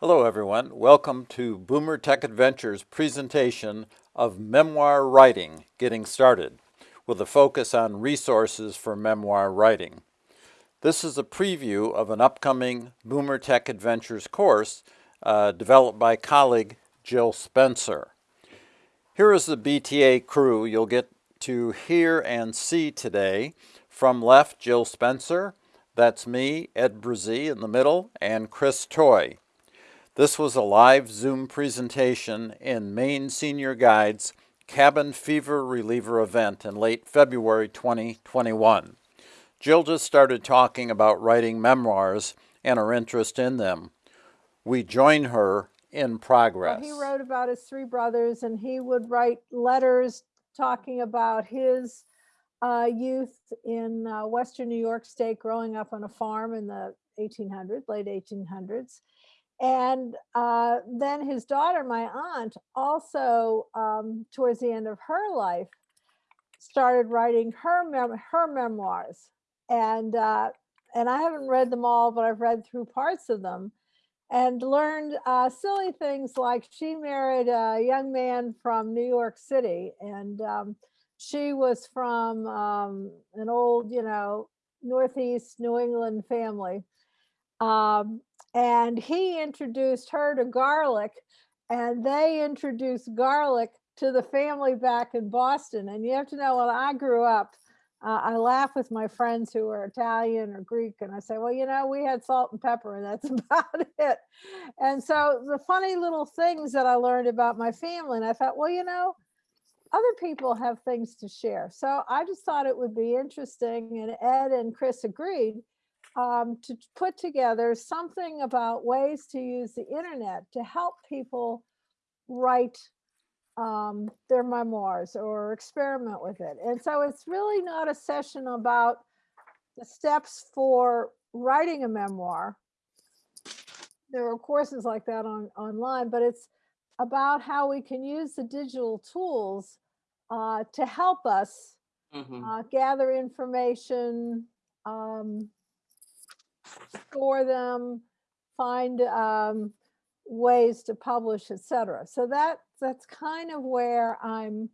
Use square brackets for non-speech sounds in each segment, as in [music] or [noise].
Hello everyone, welcome to Boomer Tech Adventures presentation of memoir writing, getting started, with a focus on resources for memoir writing. This is a preview of an upcoming Boomer Tech Adventures course uh, developed by colleague Jill Spencer. Here is the BTA crew you'll get to hear and see today. From left, Jill Spencer, that's me, Ed Brazee in the middle, and Chris Toy. This was a live Zoom presentation in Maine Senior Guide's Cabin Fever Reliever event in late February 2021. Jill just started talking about writing memoirs and her interest in them. We join her in progress. He wrote about his three brothers and he would write letters talking about his uh, youth in uh, Western New York State, growing up on a farm in the 1800s, late 1800s. And uh, then his daughter, my aunt, also um, towards the end of her life, started writing her mem her memoirs, and uh, and I haven't read them all, but I've read through parts of them, and learned uh, silly things like she married a young man from New York City, and um, she was from um, an old, you know, Northeast New England family. Um, and he introduced her to garlic and they introduced garlic to the family back in Boston. And you have to know when I grew up, uh, I laugh with my friends who are Italian or Greek, and I say, well, you know, we had salt and pepper, and that's [laughs] about it. And so the funny little things that I learned about my family, and I thought, well, you know, other people have things to share. So I just thought it would be interesting, and Ed and Chris agreed um, to put together something about ways to use the internet to help people write um, their memoirs or experiment with it. And so it's really not a session about the steps for writing a memoir. There are courses like that on online, but it's about how we can use the digital tools uh, to help us mm -hmm. uh, gather information, um, store them, find um, ways to publish, etc. So that that's kind of where I'm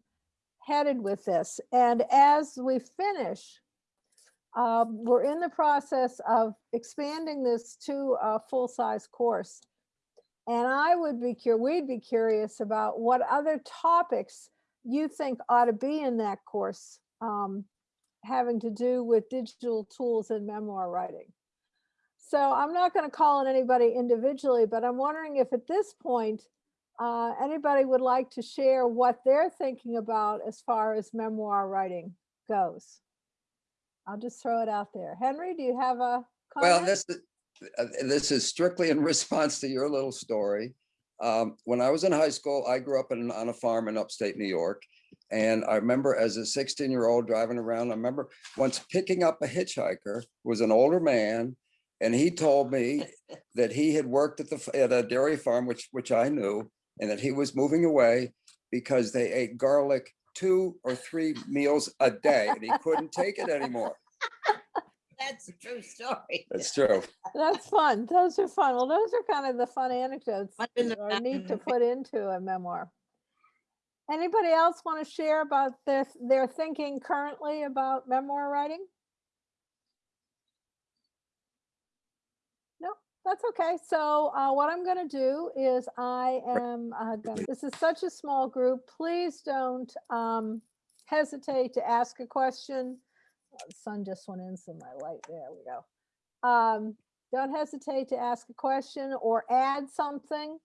headed with this. And as we finish, um, we're in the process of expanding this to a full-size course. And I would be curious, we'd be curious about what other topics you think ought to be in that course um, having to do with digital tools and memoir writing. So I'm not going to call on anybody individually, but I'm wondering if at this point, uh, anybody would like to share what they're thinking about as far as memoir writing goes. I'll just throw it out there. Henry, do you have a comment? Well, this, uh, this is strictly in [laughs] response to your little story. Um, when I was in high school, I grew up in, on a farm in upstate New York. And I remember as a 16 year old driving around, I remember once picking up a hitchhiker, was an older man and he told me [laughs] that he had worked at the at a dairy farm, which which I knew, and that he was moving away because they ate garlic two or three meals a day, and he couldn't take it anymore. [laughs] That's a true story. That's true. That's fun. Those are fun. Well, those are kind of the fun anecdotes that are neat to put into a memoir. Anybody else want to share about their their thinking currently about memoir writing? That's okay. So uh, what I'm going to do is I am, uh, gonna, this is such a small group. Please don't um, hesitate to ask a question. Oh, the sun just went in, so my light, there we go. Um, don't hesitate to ask a question or add something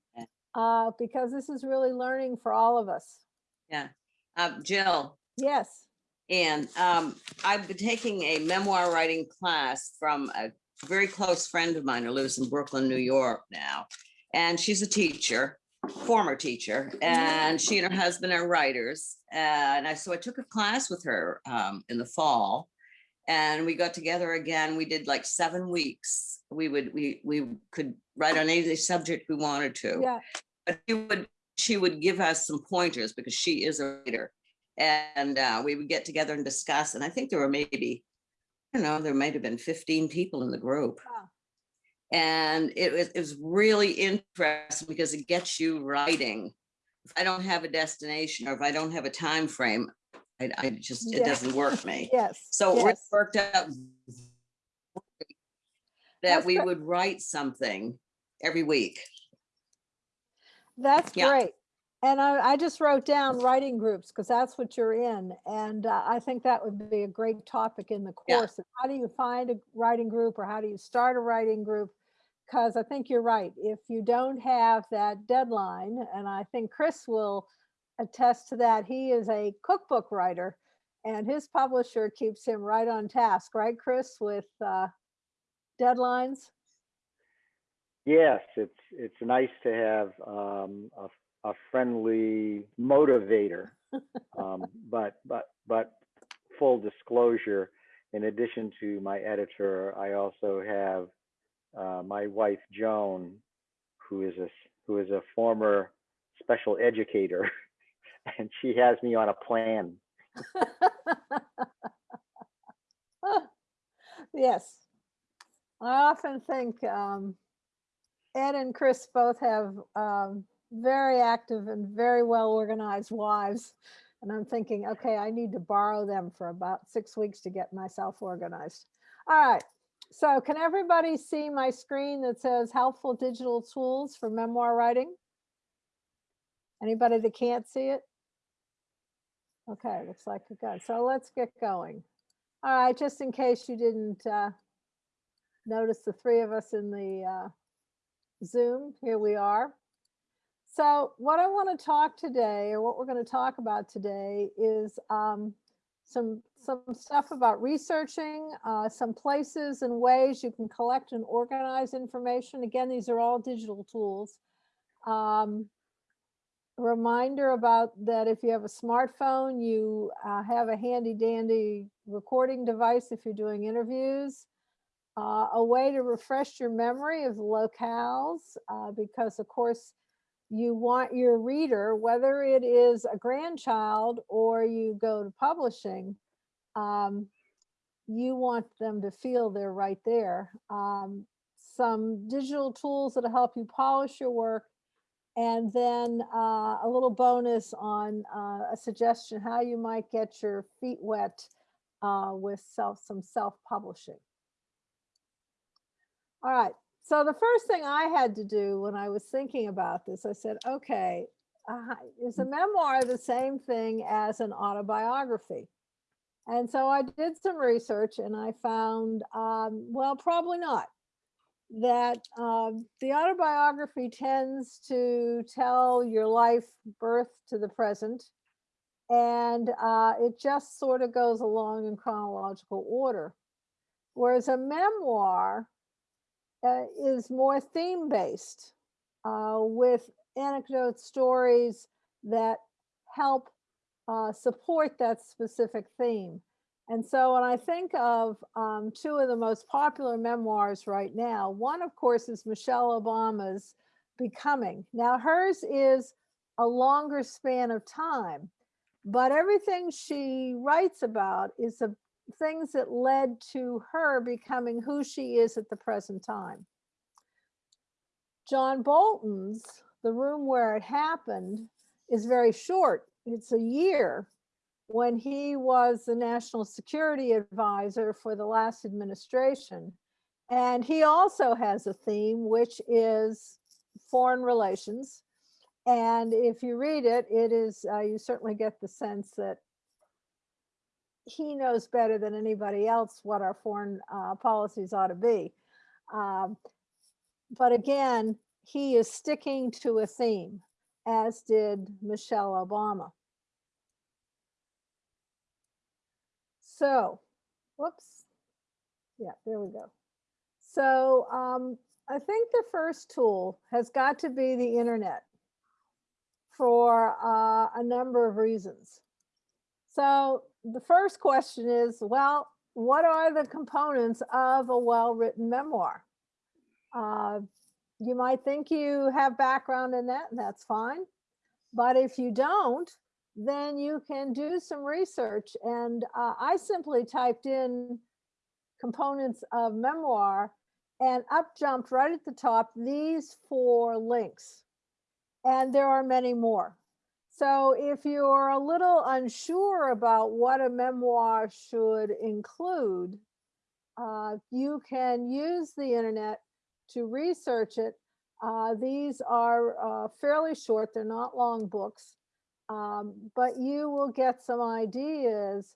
uh, because this is really learning for all of us. Yeah. Uh, Jill. Yes. And um, I've been taking a memoir writing class from a very close friend of mine who lives in Brooklyn, New York now. And she's a teacher, former teacher, and she and her husband are writers. And I, so I took a class with her um, in the fall and we got together again. We did like seven weeks. We would, we, we could write on any subject we wanted to. Yeah. But she would, she would give us some pointers because she is a writer. And uh, we would get together and discuss. And I think there were maybe I don't know, there might have been 15 people in the group. And it was, it was really interesting because it gets you writing. If I don't have a destination or if I don't have a time frame, I, I just, it doesn't work for me. [laughs] Yes. So it worked out that That's we great. would write something every week. That's Yeah. great. And I, I just wrote down writing groups because that's what you're in. And uh, I think that would be a great topic in the course. of How do you find a writing group or how do you start a writing group? Because I think you're right. If you don't have that deadline, and I think Chris will attest to that, he is a cookbook writer and his publisher keeps him right on task, right, Chris, with uh, deadlines? Yes, it's it's nice to have um, a, a friendly motivator, [laughs] um, but but but full disclosure. In addition to my editor, I also have uh, my wife Joan, who is a who is a former special educator, [laughs] and she has me on a plan. [laughs] Yes. I often think um, Ed and Chris both have um, very active and very well organized wives. And I'm thinking, okay, I need to borrow them for about six weeks to get myself organized. All right. So can everybody see my screen that says helpful digital tools for memoir writing? Anybody that can't see it? Okay, looks like it got, so let's get going. All right, just in case you didn't uh, notice the three of us in the uh, Zoom, here we are. So what I want to talk today, or what we're going to talk about today, is um, some some stuff about researching, uh, some places and ways you can collect and organize information. Again, these are all digital tools. Um, reminder about that if you have a smartphone, you uh, have a handy dandy recording device if you're doing interviews. Uh, a way to refresh your memory of locales, uh, because of course, you want your reader, whether it is a grandchild or you go to publishing, um, you want them to feel they're right there. Um, some digital tools that'll help you polish your work and then uh, a little bonus on uh, a suggestion how you might get your feet wet uh, with self some self-publishing. All right, so the first thing I had to do when I was thinking about this, I said, okay, uh, is a memoir the same thing as an autobiography? And so I did some research and I found, um, well, probably not that um, the autobiography tends to tell your life birth to the present and uh, it just sort of goes along in chronological order whereas a memoir uh, is more theme based uh, with anecdote stories that help uh, support that specific theme and so when I think of um, two of the most popular memoirs right now, one, of course, is Michelle Obama's Becoming. Now, hers is a longer span of time, but everything she writes about is the things that led to her becoming who she is at the present time. John Bolton's The Room Where It Happened is very short. It's a year when he was the national security advisor for the last administration. And he also has a theme, which is foreign relations. And if you read it, it is, uh, you certainly get the sense that he knows better than anybody else what our foreign uh, policies ought to be. Um, but again, he is sticking to a theme, as did Michelle Obama. So, whoops. Yeah, there we go. So um, I think the first tool has got to be the internet for uh, a number of reasons. So the first question is, well, what are the components of a well-written memoir? Uh, you might think you have background in that, and that's fine. But if you don't, then you can do some research. And uh, I simply typed in components of memoir and up jumped right at the top these four links. And there are many more. So if you're a little unsure about what a memoir should include, uh, you can use the internet to research it. Uh, these are uh, fairly short, they're not long books, um, but you will get some ideas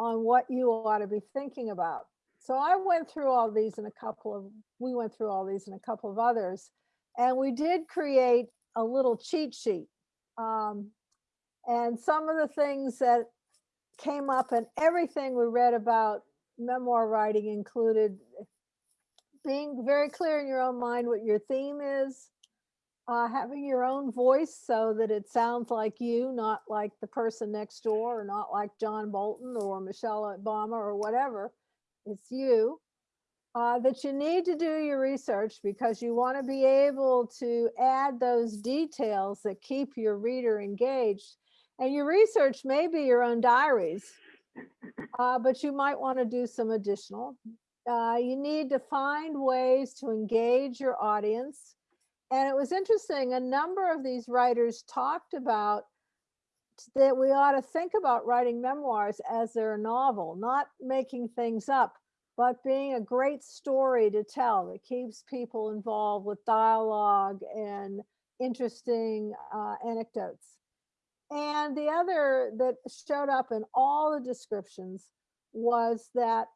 on what you ought to be thinking about. So I went through all these in a couple of, we went through all these in a couple of others, and we did create a little cheat sheet. Um, and some of the things that came up and everything we read about memoir writing included being very clear in your own mind what your theme is, uh, having your own voice so that it sounds like you, not like the person next door, or not like John Bolton or Michelle Obama or whatever. It's you. Uh, that you need to do your research because you want to be able to add those details that keep your reader engaged. And your research may be your own diaries, uh, but you might want to do some additional. Uh, you need to find ways to engage your audience. And it was interesting, a number of these writers talked about that we ought to think about writing memoirs as they're novel, not making things up, but being a great story to tell that keeps people involved with dialogue and interesting uh, anecdotes. And the other that showed up in all the descriptions was that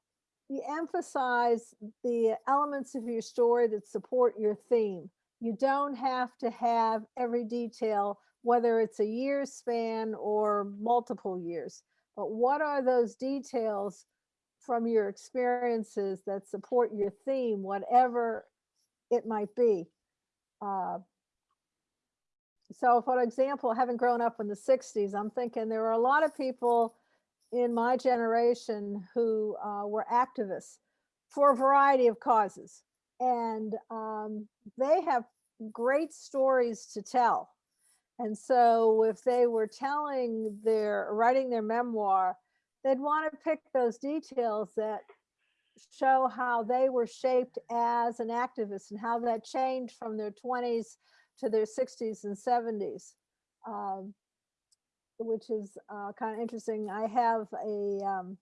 you emphasize the elements of your story that support your theme. You don't have to have every detail, whether it's a year span or multiple years. But what are those details from your experiences that support your theme, whatever it might be? Uh, so for example, having grown up in the 60s, I'm thinking there were a lot of people in my generation who uh, were activists for a variety of causes. And um, they have great stories to tell. And so if they were telling their, writing their memoir, they'd want to pick those details that show how they were shaped as an activist and how that changed from their 20s to their 60s and 70s. Um, which is uh, kind of interesting. I have a um,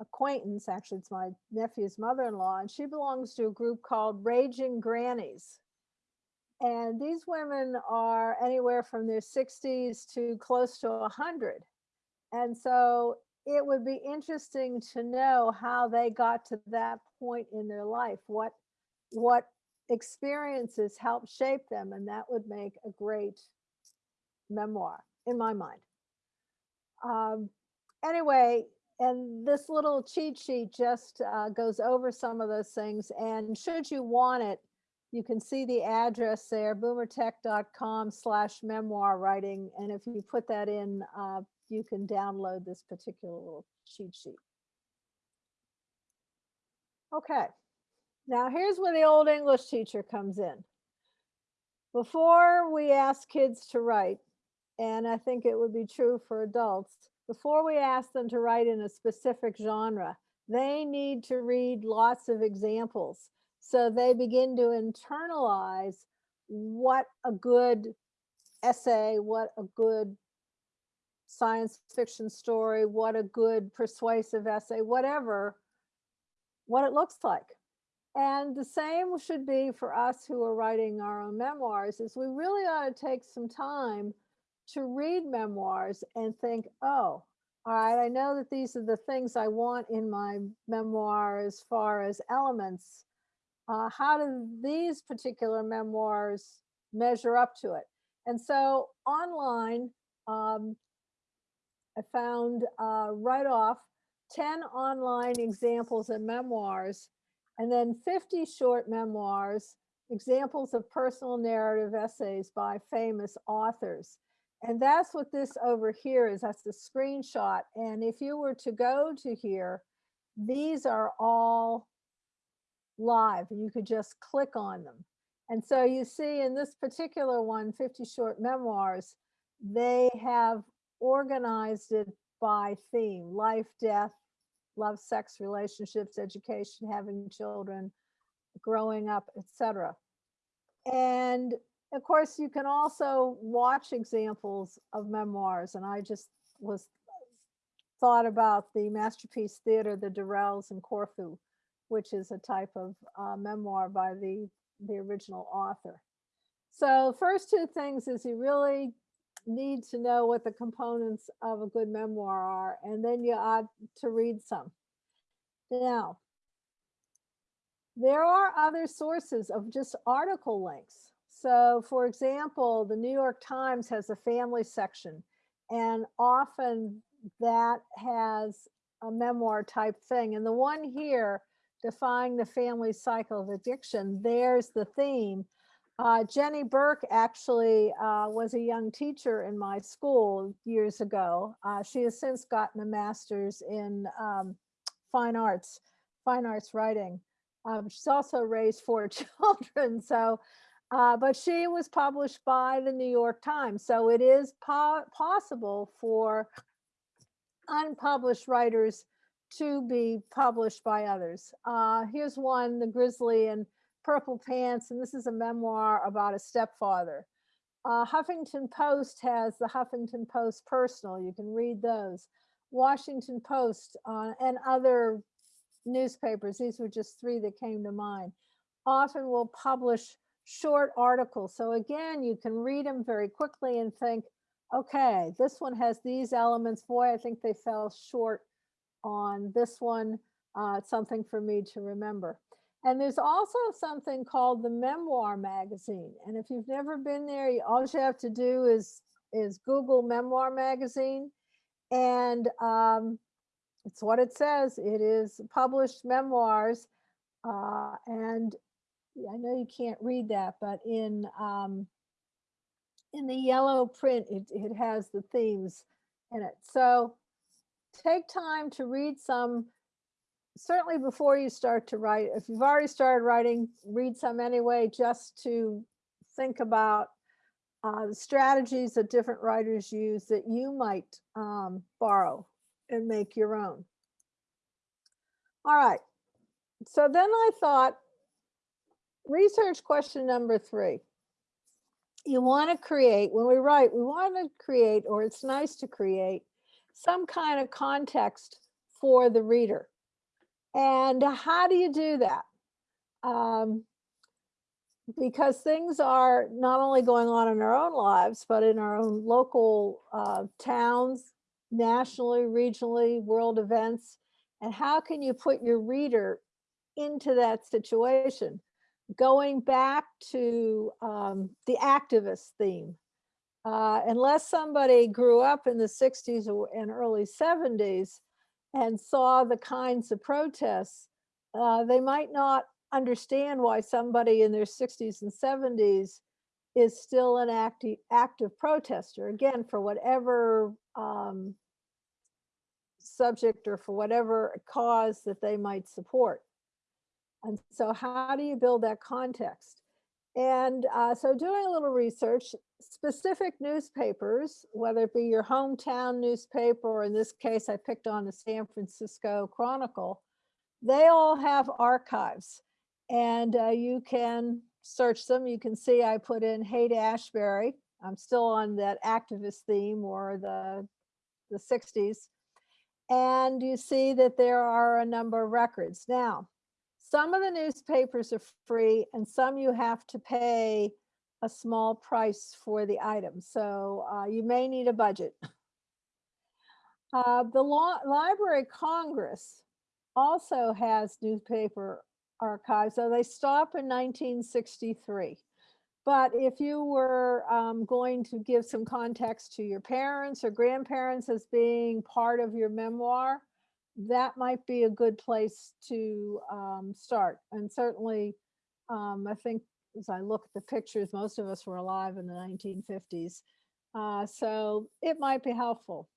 acquaintance, actually, it's my nephew's mother-in-law, and she belongs to a group called Raging Grannies. And these women are anywhere from their 60s to close to 100. And so it would be interesting to know how they got to that point in their life, what what experiences help shape them, and that would make a great memoir in my mind. Um, anyway, and this little cheat sheet just uh, goes over some of those things. And should you want it, you can see the address there, boomertech.com slash memoir writing. And if you put that in, uh, you can download this particular little cheat sheet. Okay, now here's where the old English teacher comes in. Before we ask kids to write, and I think it would be true for adults, before we ask them to write in a specific genre, they need to read lots of examples. So they begin to internalize what a good essay, what a good science fiction story, what a good persuasive essay, whatever, what it looks like. And the same should be for us who are writing our own memoirs is we really ought to take some time to read memoirs and think, oh, all right, I know that these are the things I want in my memoir as far as elements. Uh, how do these particular memoirs measure up to it? And so online, um, I found uh, right off 10 online examples of memoirs and then 50 short memoirs, examples of personal narrative essays by famous authors. And that's what this over here is. That's the screenshot. And if you were to go to here, these are all live you could just click on them. And so you see in this particular one, 50 short memoirs, they have organized it by theme, life, death, love, sex, relationships, education, having children, growing up, etc. And of course, you can also watch examples of memoirs, and I just was thought about the Masterpiece Theater, the Durrells in Corfu, which is a type of uh, memoir by the the original author. So first two things is you really need to know what the components of a good memoir are, and then you ought to read some. Now, there are other sources of just article links. So for example, the New York Times has a family section, and often that has a memoir type thing. And the one here, Defying the Family Cycle of Addiction, there's the theme. Uh, Jenny Burke actually uh, was a young teacher in my school years ago. Uh, she has since gotten a master's in um, fine arts, fine arts writing. Um, she's also raised four [laughs] children. So, uh, but she was published by the New York Times. So it is po possible for unpublished writers to be published by others. Uh, here's one, The Grizzly and Purple Pants, and this is a memoir about a stepfather. Uh, Huffington Post has the Huffington Post Personal. You can read those. Washington Post uh, and other newspapers, these were just three that came to mind, often will publish short articles. So again, you can read them very quickly and think, okay, this one has these elements. Boy, I think they fell short on this one. Uh, something for me to remember. And there's also something called the Memoir Magazine. And if you've never been there, you, all you have to do is, is Google Memoir Magazine. And um, it's what it says. It is published memoirs. Uh, and I know you can't read that, but in um, in the yellow print, it, it has the themes in it. So take time to read some, certainly before you start to write. If you've already started writing, read some anyway, just to think about uh, the strategies that different writers use that you might um, borrow and make your own. All right. So then I thought, research question number three. You want to create, when we write, we want to create, or it's nice to create, some kind of context for the reader. And how do you do that? Um, because things are not only going on in our own lives, but in our own local uh, towns, nationally, regionally, world events. And how can you put your reader into that situation? Going back to um, the activist theme, uh, unless somebody grew up in the 60s or- and early 70s and saw the kinds of protests, uh, they might not understand why somebody in their 60s and 70s is still an active active protester again for whatever um, subject or for whatever cause that they might support. And so how do you build that context? And uh, so doing a little research specific newspapers whether it be your hometown newspaper or in this case i picked on the san francisco chronicle they all have archives and uh, you can search them. You can see I put in Haight Ashbury. I'm still on that activist theme or the, the 60s. And you see that there are a number of records. Now, some of the newspapers are free and some you have to pay a small price for the item. So uh, you may need a budget. [laughs] Uh, the law, Library Congress also has newspaper archives. So they stop in 1963. But if you were um, going to give some context to your parents or grandparents as being part of your memoir, that might be a good place to um, start. And certainly, um, I think as I look at the pictures, most of us were alive in the 1950s. Uh, so it might be helpful.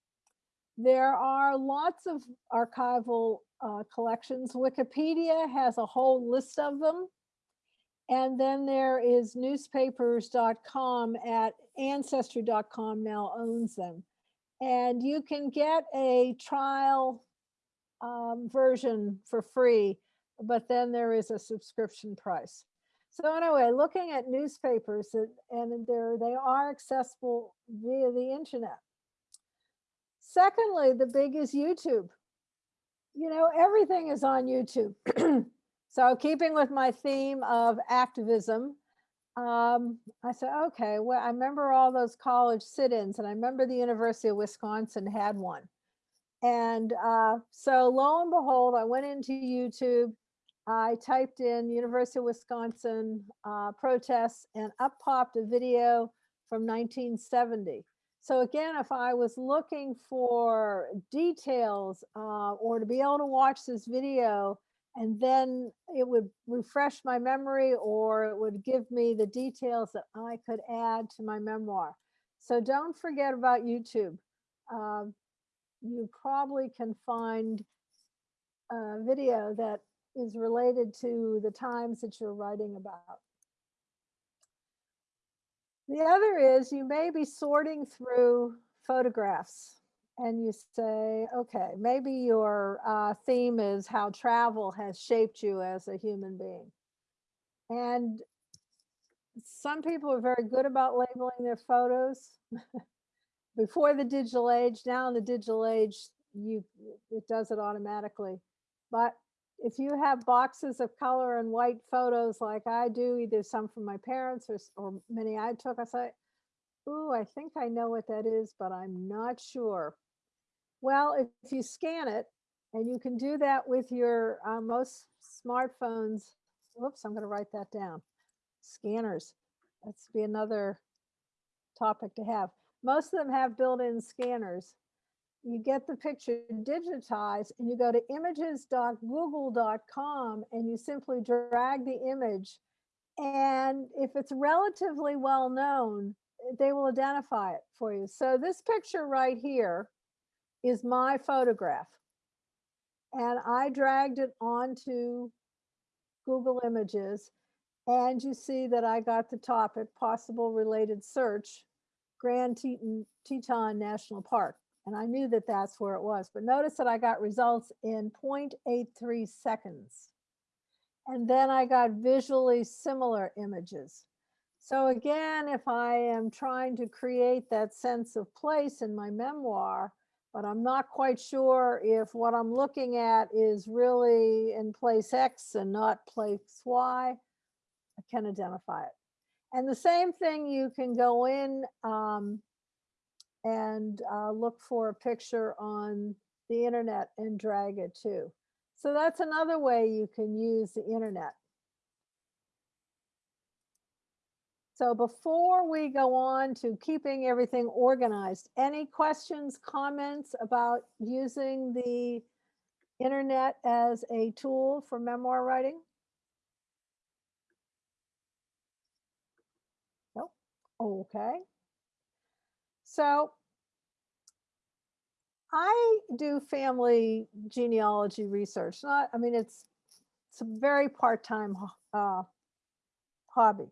There are lots of archival uh, collections. Wikipedia has a whole list of them. And then there is newspapers.com at ancestry.com now owns them. And you can get a trial um, version for free but then there is a subscription price. So anyway, looking at newspapers and there they are accessible via the internet. Secondly, the big is YouTube. You know, everything is on YouTube. [clears throat] so keeping with my theme of activism, um, I said, okay, well, I remember all those college sit-ins and I remember the University of Wisconsin had one. And uh, so lo and behold, I went into YouTube, I typed in University of Wisconsin uh, protests and up popped a video from 1970. So again, if I was looking for details uh, or to be able to watch this video and then it would refresh my memory or it would give me the details that I could add to my memoir. So don't forget about YouTube. Um, you probably can find a video that is related to the times that you're writing about. The other is you may be sorting through photographs and you say, okay, maybe your uh, theme is how travel has shaped you as a human being. And some people are very good about labeling their photos. [laughs] Before the digital age, now in the digital age, you it does it automatically. But if you have boxes of color and white photos like I do, either some from my parents or, or many I took, I say, ooh, I think I know what that is, but I'm not sure. Well, if, if you scan it, and you can do that with your uh, most smartphones. Whoops, I'm going to write that down. Scanners. That's be another topic to have. Most of them have built-in scanners. You get the picture digitized and you go to images.google.com and you simply drag the image. And if it's relatively well known, they will identify it for you. So this picture right here is my photograph. And I dragged it onto Google Images. And you see that I got the topic, possible related search, Grand Teton, Teton National Park. And I knew that that's where it was. But notice that I got results in 0.83 seconds. And then I got visually similar images. So again, if I am trying to create that sense of place in my memoir, but I'm not quite sure if what I'm looking at is really in place X and not place Y, I can identify it. And the same thing, you can go in um, and uh, look for a picture on the internet and drag it too. So that's another way you can use the internet. So before we go on to keeping everything organized, any questions, comments about using the internet as a tool for memoir writing? Nope. Okay. So I do family genealogy research. Not, I mean, it's it's a very part-time uh, hobby.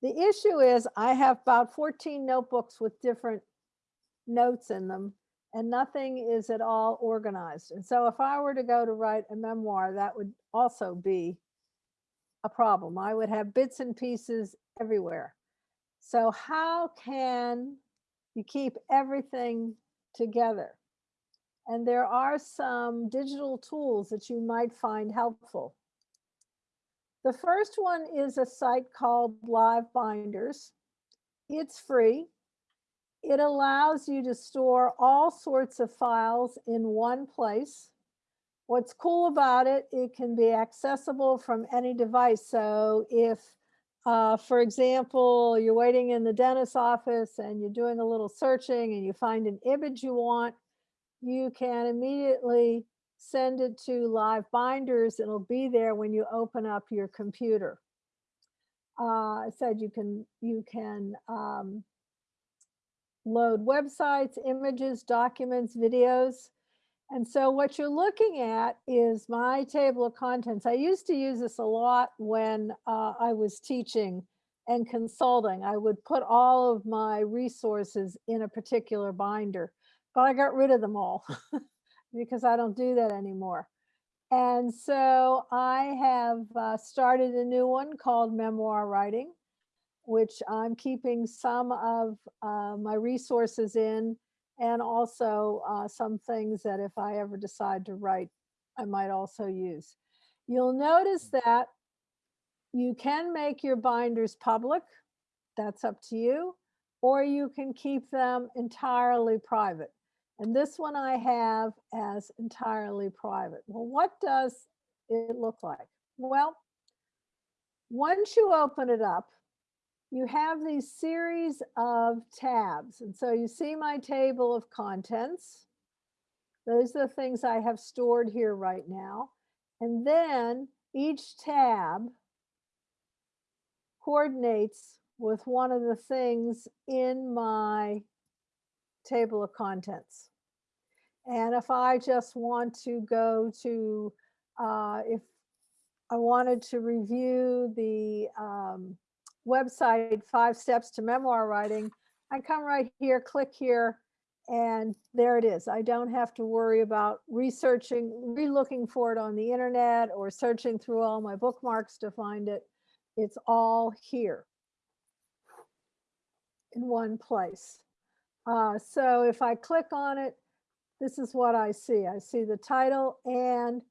The issue is I have about 14 notebooks with different notes in them and nothing is at all organized. And so if I were to go to write a memoir, that would also be a problem. I would have bits and pieces everywhere. So how can you keep everything together? And there are some digital tools that you might find helpful. The first one is a site called Live Binders. It's free. It allows you to store all sorts of files in one place. What's cool about it, it can be accessible from any device. So if, uh, for example, you're waiting in the dentist's office and you're doing a little searching and you find an image you want, you can immediately send it to live binders. It'll be there when you open up your computer. Uh, I said you can you can um, load websites, images, documents, videos. And so what you're looking at is my table of contents. I used to use this a lot when uh, I was teaching and consulting. I would put all of my resources in a particular binder, but I got rid of them all. [laughs] because I don't do that anymore. And so I have uh, started a new one called Memoir Writing, which I'm keeping some of uh, my resources in and also uh, some things that if I ever decide to write, I might also use. You'll notice that you can make your binders public. That's up to you. Or you can keep them entirely private. And this one I have as entirely private. Well, what does it look like? Well, once you open it up, you have these series of tabs. And so you see my table of contents. Those are the things I have stored here right now. And then each tab coordinates with one of the things in my table of contents. And if I just want to go to, uh, if I wanted to review the um, website, Five Steps to Memoir Writing, I come right here, click here, and there it is. I don't have to worry about researching, re-looking for it on the internet or searching through all my bookmarks to find it. It's all here in one place. Uh, so if I click on it, this is what I see. I see the title and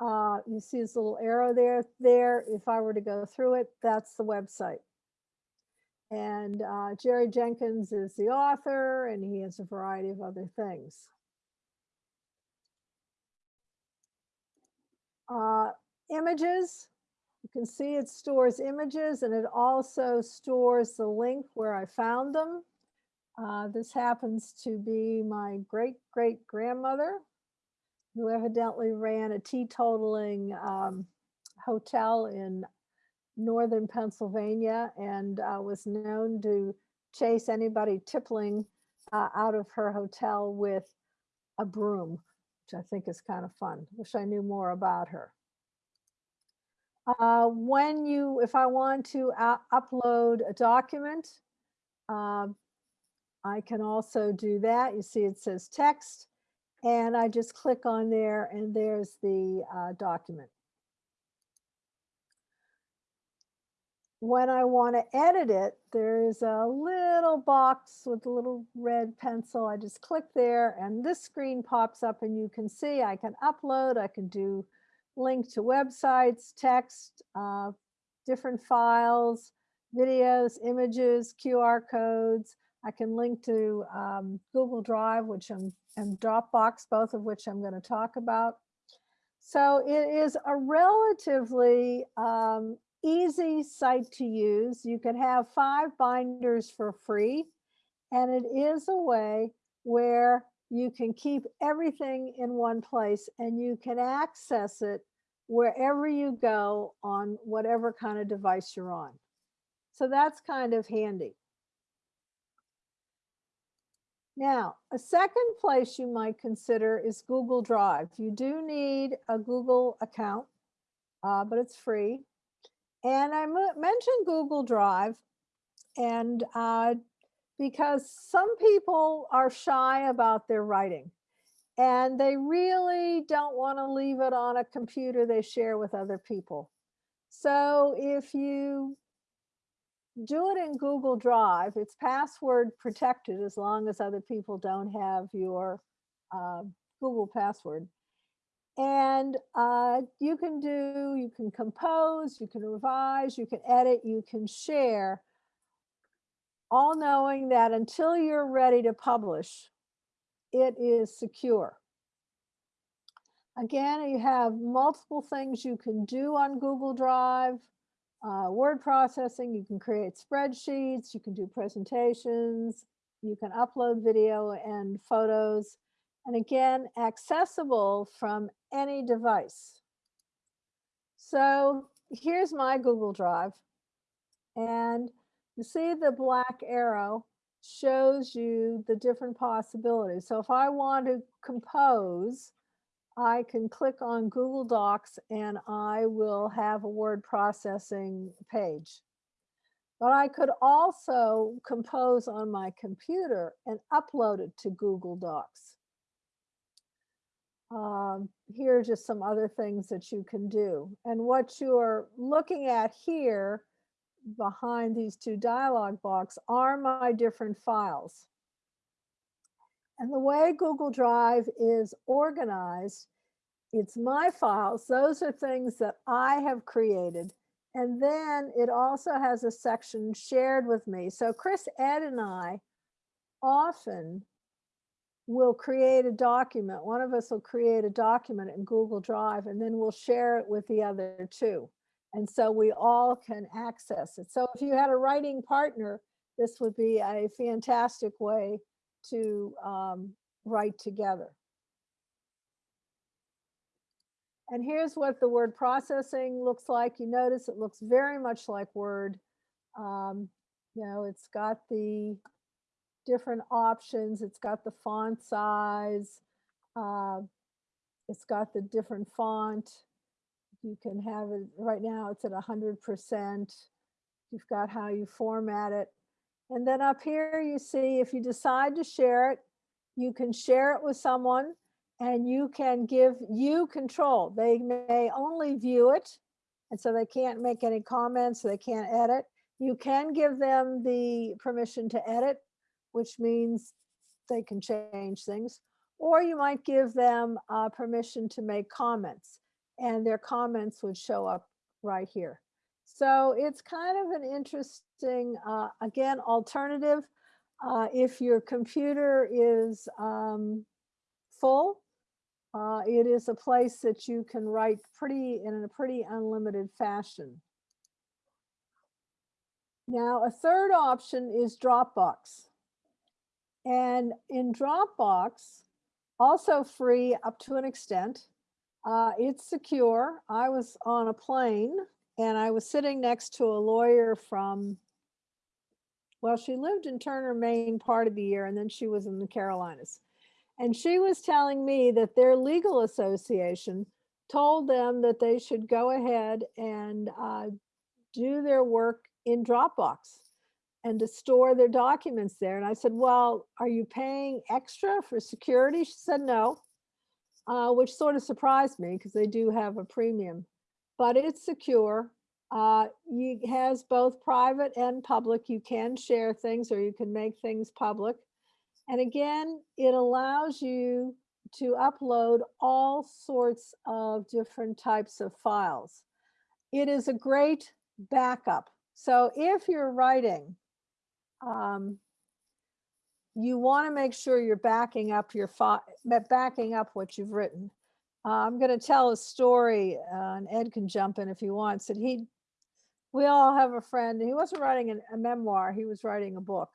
uh, you see this little arrow there. There, if I were to go through it, that's the website. And uh, Jerry Jenkins is the author and he has a variety of other things. Uh, images, you can see it stores images and it also stores the link where I found them. Uh, this happens to be my great great grandmother who evidently ran a teetotaling um, hotel in northern Pennsylvania and uh, was known to chase anybody tippling uh, out of her hotel with a broom, which I think is kind of fun. Wish I knew more about her. Uh, when you, if I want to upload a document, uh, I can also do that. You see it says text and I just click on there and there's the uh, document. When I want to edit it, there's a little box with a little red pencil. I just click there and this screen pops up and you can see I can upload, I can do link to websites, text, uh, different files, videos, images, QR codes. I can link to um, Google Drive, which I'm, and Dropbox, both of which I'm going to talk about. So it is a relatively um, easy site to use. You can have five binders for free, and it is a way where you can keep everything in one place and you can access it wherever you go on whatever kind of device you're on. So that's kind of handy. Now, a second place you might consider is Google Drive. You do need a Google account, uh, but it's free. And I mentioned Google Drive and uh, because some people are shy about their writing and they really don't want to leave it on a computer they share with other people. So if you do it in Google Drive, it's password protected as long as other people don't have your uh, Google password. And uh, you can do, you can compose, you can revise, you can edit, you can share, all knowing that until you're ready to publish, it is secure. Again, you have multiple things you can do on Google Drive. Uh, word processing, you can create spreadsheets, you can do presentations, you can upload video and photos, and again, accessible from any device. So here's my Google Drive, and you see the black arrow shows you the different possibilities. So if I want to compose, I can click on Google Docs and I will have a word processing page. But I could also compose on my computer and upload it to Google Docs. Um, here are just some other things that you can do. And what you're looking at here behind these two dialog box are my different files. And the way Google Drive is organized, it's my files. Those are things that I have created. And then it also has a section shared with me. So Chris, Ed, and I often will create a document. One of us will create a document in Google Drive and then we'll share it with the other two. And so we all can access it. So if you had a writing partner, this would be a fantastic way to um, write together. And here's what the word processing looks like. You notice it looks very much like Word. Um, you know, it's got the different options. It's got the font size. Uh, it's got the different font. You can have it, right now it's at 100%. You've got how you format it. And then up here you see if you decide to share it, you can share it with someone and you can give you control. They may only view it and so they can't make any comments, they can't edit. You can give them the permission to edit, which means they can change things. Or you might give them uh, permission to make comments and their comments would show up right here. So it's kind of an interesting, uh, again, alternative. Uh, if your computer is um, full, uh, it is a place that you can write pretty in a pretty unlimited fashion. Now, a third option is Dropbox. And in Dropbox, also free up to an extent, uh, it's secure. I was on a plane and I was sitting next to a lawyer from, well, she lived in Turner, Maine part of the year, and then she was in the Carolinas. And she was telling me that their legal association told them that they should go ahead and uh, do their work in Dropbox and to store their documents there. And I said, well, are you paying extra for security? She said, no, uh, which sort of surprised me because they do have a premium, but it's secure. Uh, you has both private and public. You can share things or you can make things public. And again, it allows you to upload all sorts of different types of files. It is a great backup. So if you're writing, um, you want to make sure you're backing up your backing up what you've written. Uh, I'm going to tell a story, uh, and Ed can jump in if he wants. That he, we all have a friend. He wasn't writing an, a memoir; he was writing a book,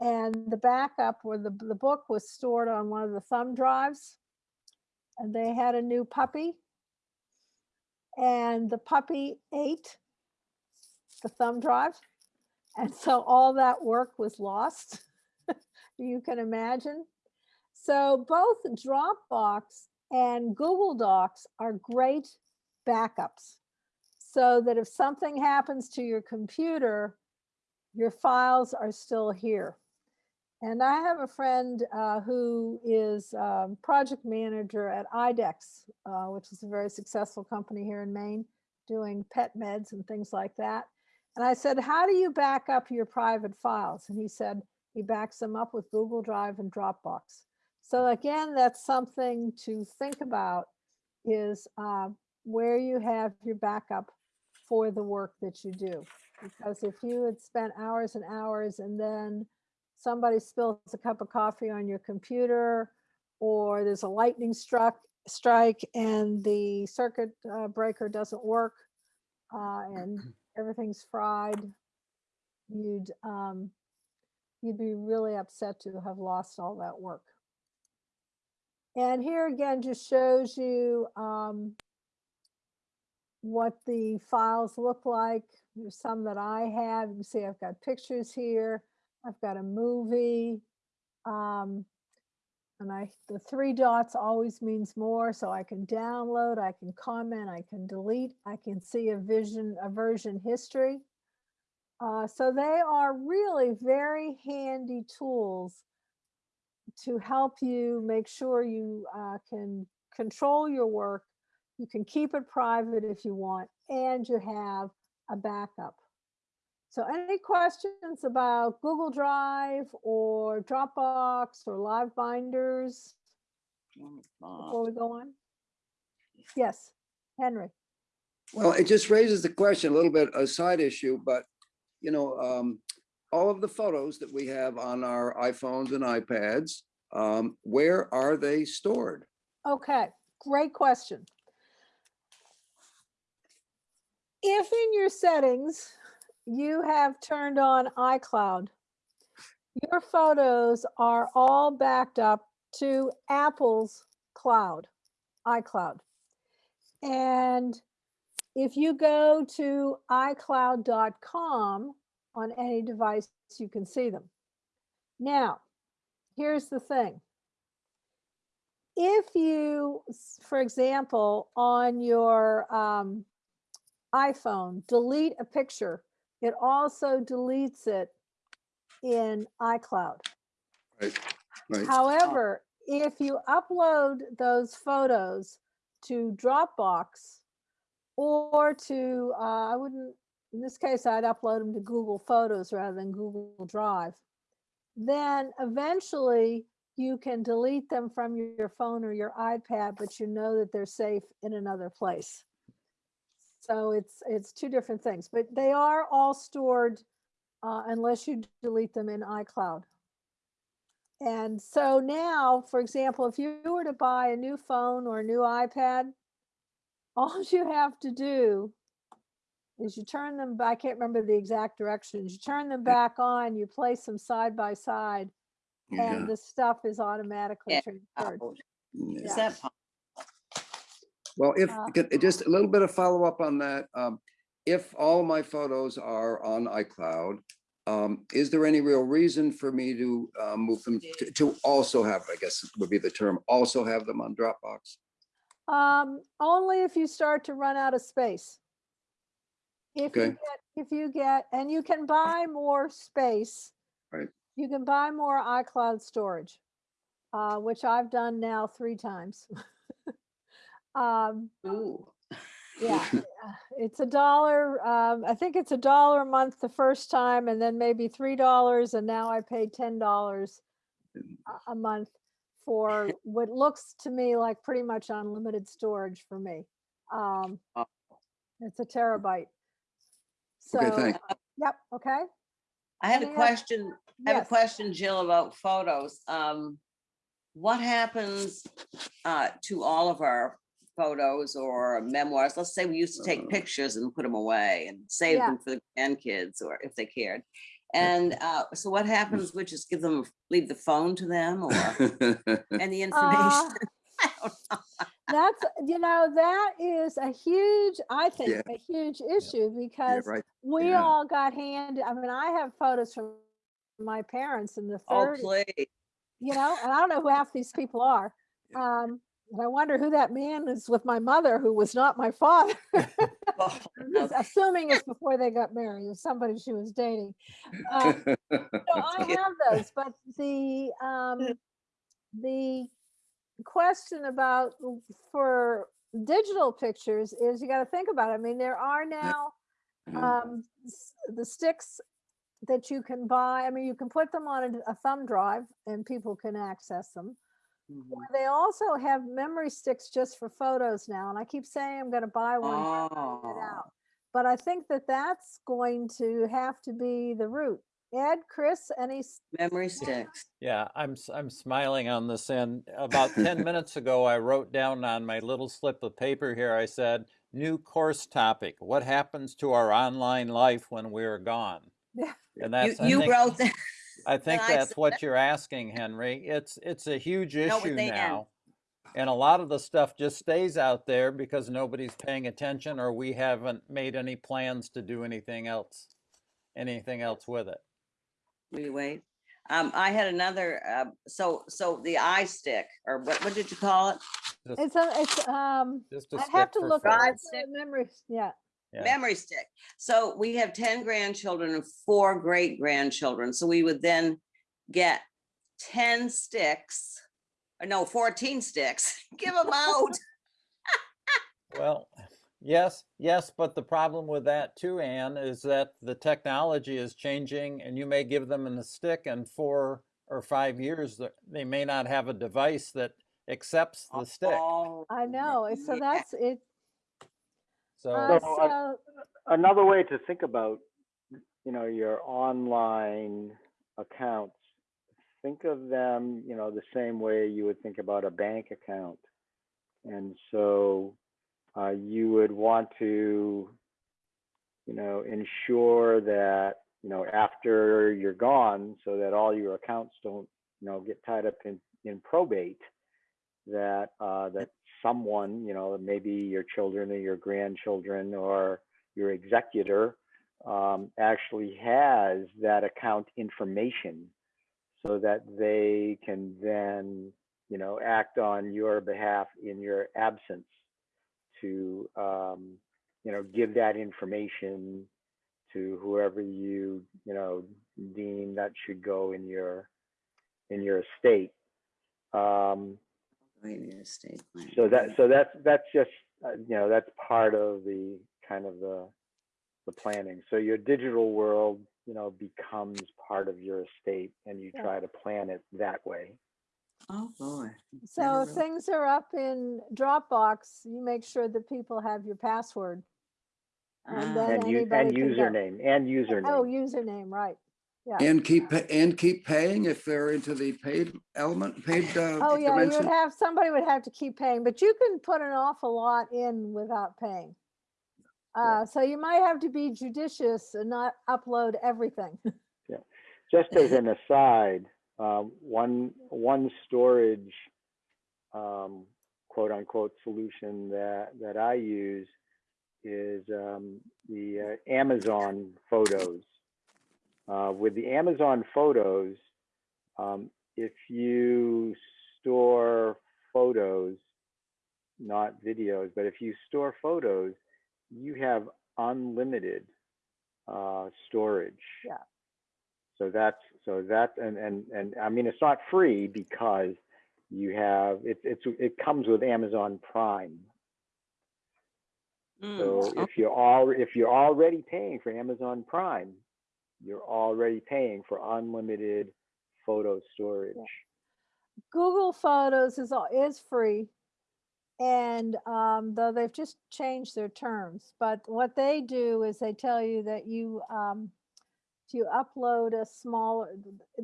and the backup where the the book was stored on one of the thumb drives, and they had a new puppy, and the puppy ate the thumb drive, and so all that work was lost. [laughs] you can imagine. So both Dropbox and Google Docs are great backups so that if something happens to your computer, your files are still here. And I have a friend uh, who is um, project manager at IDEXX, uh, which is a very successful company here in Maine, doing pet meds and things like that. And I said, how do you back up your private files? And he said, he backs them up with Google Drive and Dropbox. So again, that's something to think about is uh, where you have your backup for the work that you do. Because if you had spent hours and hours and then somebody spills a cup of coffee on your computer or there's a lightning struck strike and the circuit uh, breaker doesn't work uh, and everything's fried, you'd um, you'd be really upset to have lost all that work. And here again just shows you um, what the files look like. There's some that I have. You see I've got pictures here. I've got a movie. Um, and I, the three dots always means more. So I can download, I can comment, I can delete, I can see a vision, a version history. Uh, so they are really very handy tools to help you make sure you uh, can control your work. You can keep it private if you want, and you have a backup. So any questions about Google Drive or Dropbox or Live Binders before we go on? Yes, Henry. Well, it just raises the question, a little bit, a side issue, but, you know, um, all of the photos that we have on our iPhones and iPads, um, where are they stored? Okay, great question. If in your settings, you have turned on iCloud, your photos are all backed up to Apple's cloud, iCloud. And if you go to iCloud.com on any device, you can see them. Now, here's the thing. If you, for example, on your um, iPhone, delete a picture, it also deletes it in iCloud. Right, right. However, if you upload those photos to Dropbox or to, uh, I wouldn't, in this case, I'd upload them to Google Photos rather than Google Drive. Then eventually you can delete them from your your phone or your iPad, but you know that they're safe in another place. So it's, it's two different things, but they are all stored uh, unless you delete them in iCloud. And so now, for example, if you were to buy a new phone or a new iPad, [laughs] all you have to do is you turn them back, I can't remember the exact directions, you turn them back on, you place them side by side, Yeah, and the stuff is automatically Yeah, transferred. Oh, yeah. Is that, po- Well, if, Uh, just a little bit of follow-up on that. um, If all my photos are on iCloud, um, is there any real reason for me to uh, move them to- to also have, I guess would be the term, also have them on Dropbox? Um, only if you start to run out of space. If you Okay. get, if you get, and you can buy more space. Right. You can buy more iCloud storage, uh, which I've done now three times. [laughs] Um, ooh, yeah, uh, [laughs] it's a dollar, um, I think it's a dollar a month the first time and then maybe three dollars and now I pay ten dollars a- a month for [laughs] what looks to me like pretty much unlimited storage for me. Um, Oh. it's a terabyte. So, Okay, thanks. yep, okay. I had a Any oth- question, I have a question, Jill, about photos. Um, what happens uh, to all of our photos or memoirs? Let's say we used to take Uh. pictures and put them away and save Yeah. them for the grandkids or if they cared. And uh, so what happens? We just give them, leave the phone to them or [laughs] any information? [laughs] Uh, That's, you know, that is a huge, I think, Yeah. a huge issue Yeah, because right. we yeah. all got handed, I mean, I have photos from my parents in the Oh, thirties. please. you know, and I don't know who half these people are. Um, and I wonder who that man is with my mother, who was not my father. [laughs] Oh, no, [laughs] assuming it's before they got married, or somebody she was dating. Uh, [laughs] so I have those, but the um, the question about for digital pictures is you got to think about. It. I mean, there are now um, the sticks that you can buy. I mean, you can put them on a, a thumb drive and people can access them. Mhm. They also have memory sticks just for photos now, and I keep saying I'm going to buy one. haven't Oh, out. But I think that that's going to have to be the route. Ed, Chris, any? memory sticks. Yeah, I'm s- I'm smiling on this end. About 10 [laughs] minutes ago, I wrote down on my little slip of paper here, I said, new course topic. What happens to our online life when we're gone? [laughs] Yeah. And You, that's, I you think, wrote that. I think I that's said what you're asking, Henry. It's, it's a huge No, but issue they end. now. And a lot of the stuff just stays out there because nobody's paying attention or we haven't made any plans to do anything else, anything else with it. We wait. Um, I had another, uh, so, so the eye stick, or what, what did you call it? Just, It's a, it's, um, just a I'd have to look photos. at Drive stick. memory, yeah. Yeah. Memory stick. So we have ten grandchildren and four great grandchildren. So we would then get ten sticks or no, fourteen sticks. [laughs] Give them out. [laughs] Well, yes, yes, but the problem with that too, Anne, is that the technology is changing and you may give them in the stick and four or five years, they may not have a device that accepts the stick. Oh, I know, so [laughs] that's it. So, Uh, So, uh, so, Another way to think about, you know, your online accounts, think of them, you know, the same way you would think about a bank account. And so uh, you would want to, you know, ensure that, you know, after you're gone, so that all your accounts don't, you know, get tied up in, in probate, that, uh, that someone, you know, maybe your children or your grandchildren or your executor um, actually has that account information so that they can then, you know, act on your behalf in your absence to, um, you know, give that information to whoever you, you know, deem that should go in your, in your estate. Um, Wait, your estate plan. so that, so that's, that's just, uh, you know, that's part of the, kind of the, the planning. So your digital world, you know, becomes part of your estate and you Yeah. try to plan it that way. Oh, boy. so really- things are up in Dropbox, you make sure that people have your password. And Ah, then And you, anybody and can go. username, and Oh, username. username, right. Yeah. And keep, and keep paying if they're into the paid element, paid uh, [laughs] Oh, yeah, you would have, somebody would have to keep paying, but you can put an awful lot in without paying. Uh, so you might have to be judicious and not upload everything. [laughs] yeah, Just as an aside, um, one, one storage, um, quote unquote solution that, that I use is, um, the uh, Amazon photos. Uh, with the Amazon photos, um, if you store photos, not videos, but if you store photos, you have unlimited, uh, storage. Yeah. So that's, so that, and, and, and I mean, it's not free because you have, it, it's, it comes with Amazon Prime. Mm, So oh, if you're all, if you're already paying for Amazon Prime, you're already paying for unlimited photo storage. Google Photos is, al- is free. And um, though they've just changed their terms, but what they do is they tell you that you, um, if you upload a smaller,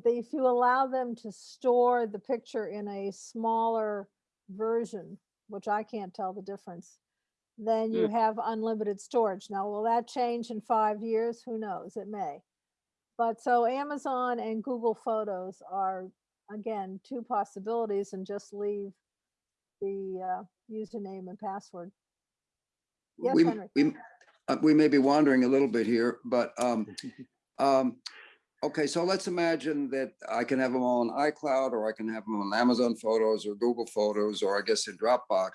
if you allow them to store the picture in a smaller version, which I can't tell the difference, then you have unlimited storage. Now, will that change in five years? Who knows? It may. But so Amazon and Google Photos are again, two possibilities and just leave the uh, username and password. Yes, We, Henry. we, uh, we may be wandering a little bit here, but, um, [laughs] um, okay, so let's imagine that I can have them all on iCloud or I can have them on Amazon Photos or Google Photos, or I guess in Dropbox.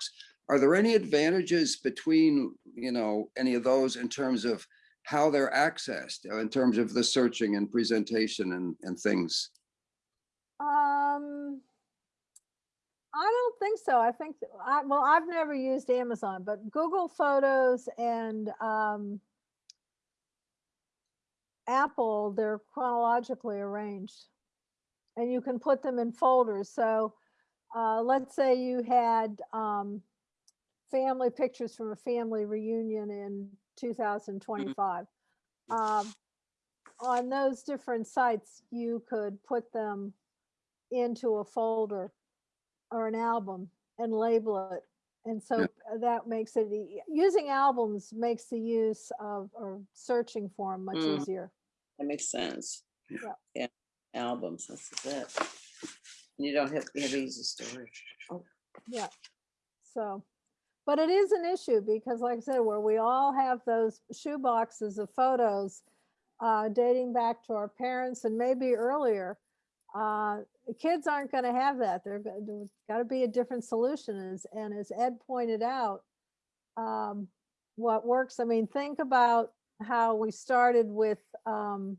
Are there any advantages between, you know, any of those in terms of how they're accessed, uh, in terms of the searching and presentation and, and things? Um, I don't think so. I think, I, well, I've never used Amazon, but Google Photos and um, Apple, they're chronologically arranged. And you can put them in folders. So uh, let's say you had um, family pictures from a family reunion in 2025. Um, on those different sites, you could put them into a folder or an album and label it. And so Yeah. that makes it, using albums makes the use of, or searching for them much Mm. easier. That makes sense. Yeah. Yeah, albums, that's it. You don't have, you have easy storage. Oh, Yeah. So, but it is an issue because like I said, where we all have those shoe boxes of photos uh, dating back to our parents and maybe earlier, uh, kids aren't going to have that. There's got to be a different solution. As, and as Ed pointed out, um, what works, I mean, think about how we started with um,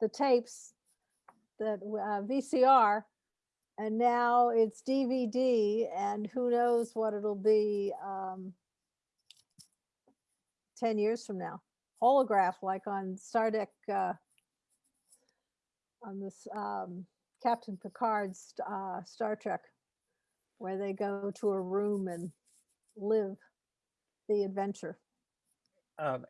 the tapes that uh, VCR And now it's DVD and who knows what it'll be um, 10 years from now. Holograph like on Star Trek, uh, on this um, Captain Picard's uh, Star Trek, where they go to a room and live the adventure. Um,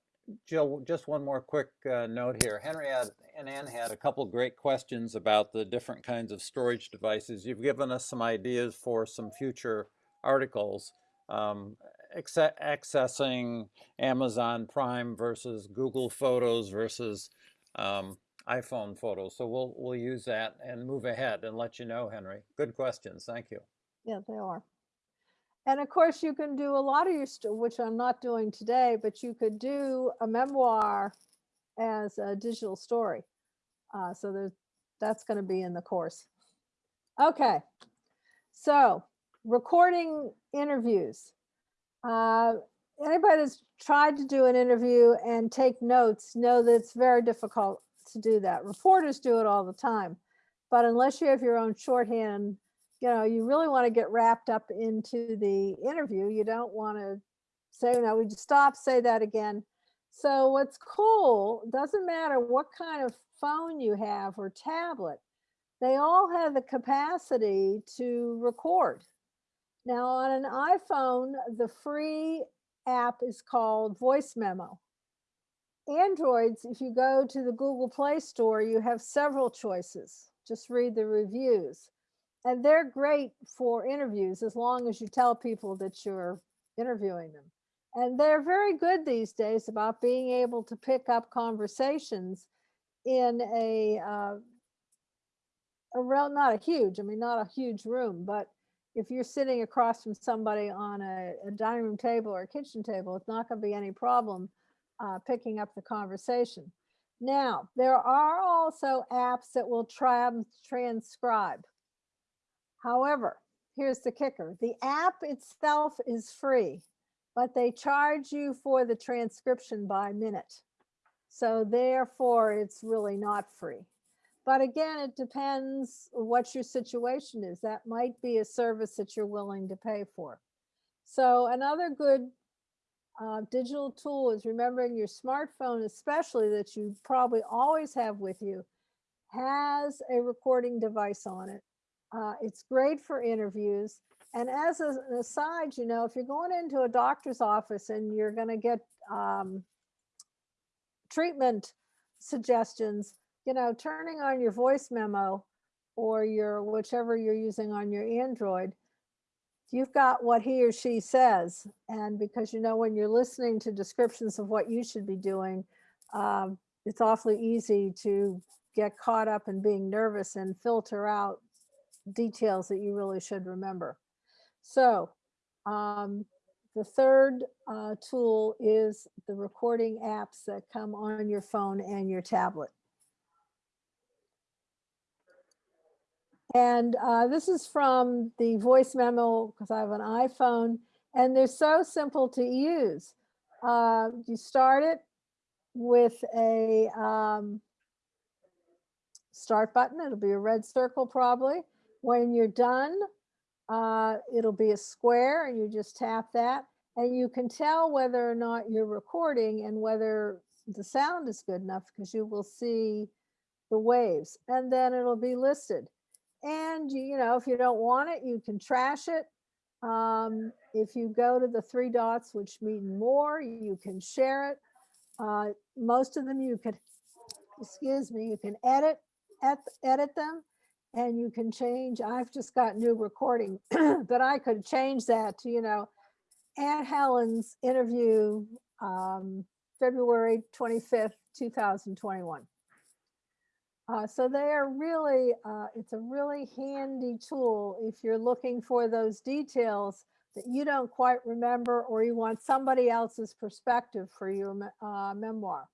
Jill, just one more quick uh, note here. Henry had, and Ann had a couple great questions about the different kinds of storage devices. You've given us some ideas for some future articles. Um, accessing Amazon Prime versus Google Photos versus um, iPhone photos. So we'll we'll use that and move ahead and let you know, Henry. Good questions. Thank you. Yeah, they are. And of course, you can do a lot of your, st- which I'm not doing today, but you could do a memoir as a digital story. Uh, so there's, that's going to be in the course. Okay. So recording interviews. Uh, anybody that's tried to do an interview and take notes know that it's very difficult to do that. Reporters do it all the time. But unless you have your own shorthand you know, you really want to get wrapped up into the interview. You don't want to say, no, we just stop, say that again. So what's cool, doesn't matter what kind of phone you have or tablet, they all have the capacity to record. Now on an iPhone, the free app is called Voice Memo. Androids, if you go to the Google Play Store, you have several choices. Just read the reviews and they're great for interviews as long as you tell people that you're interviewing them. And they're very good these days about being able to pick up conversations in a, uh, a real, not a huge, I mean, not a huge room, but if you're sitting across from somebody on a, a dining room table or a kitchen table, it's not going to be any problem uh, picking up the conversation. Now, there are also apps that will tra- transcribe. However, here's the kicker. The app itself is free, but they charge you for the transcription by minute. So therefore, it's really not free. But again, it depends what your situation is. That might be a service that you're willing to pay for. So another good uh, digital tool is remembering your smartphone, especially that you probably always have with you, has a recording device on it. Uh, it's great for interviews. And as an aside, you know, if you're going into a doctor's office and you're going to get um, treatment suggestions, you know, turning on your voice memo or your whichever you're using on your Android, you've got what he or she says. And because you know, when you're listening to descriptions of what you should be doing, um, it's awfully easy to get caught up in being nervous and filter out details that you really should remember. So um, the third uh, tool is the recording apps that come on your phone and your tablet. And uh, this is from the voice memo because I have an iPhone and they're so simple to use. Uh, you start it with a um, start button. It'll be a red circle probably. When you're done, uh, it'll be a square and you just tap that and you can tell whether or not you're recording and whether the sound is good enough because you will see the waves and then it'll be listed. And you, know, if you don't want it, you can trash it. Um, if you go to the three dots, which mean more, you can share it. Uh, most of them you could, excuse me, you can edit, et, edit them and you can change. I've just got new recording, [clears throat] but I could change that to, you know, Aunt Helen's interview, um, February 25th, 2021. Uh, so they are really, uh, it's a really handy tool if you're looking for those details that you don't quite remember or you want somebody else's perspective for your uh, memoir.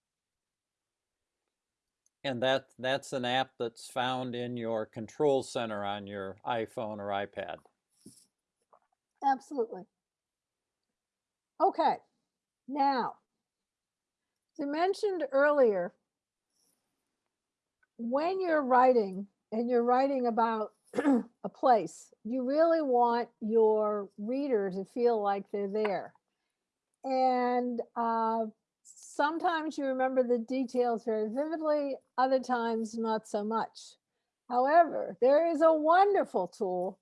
And that that's an app that's found in your control center on your iPhone or iPad. Absolutely. Okay, now, as I mentioned earlier, when you're writing and you're writing about [clears throat] a place. You really want your reader to feel like they're there. And uh, sometimes you remember the details very vividly, other times not so much. However, there is a wonderful tool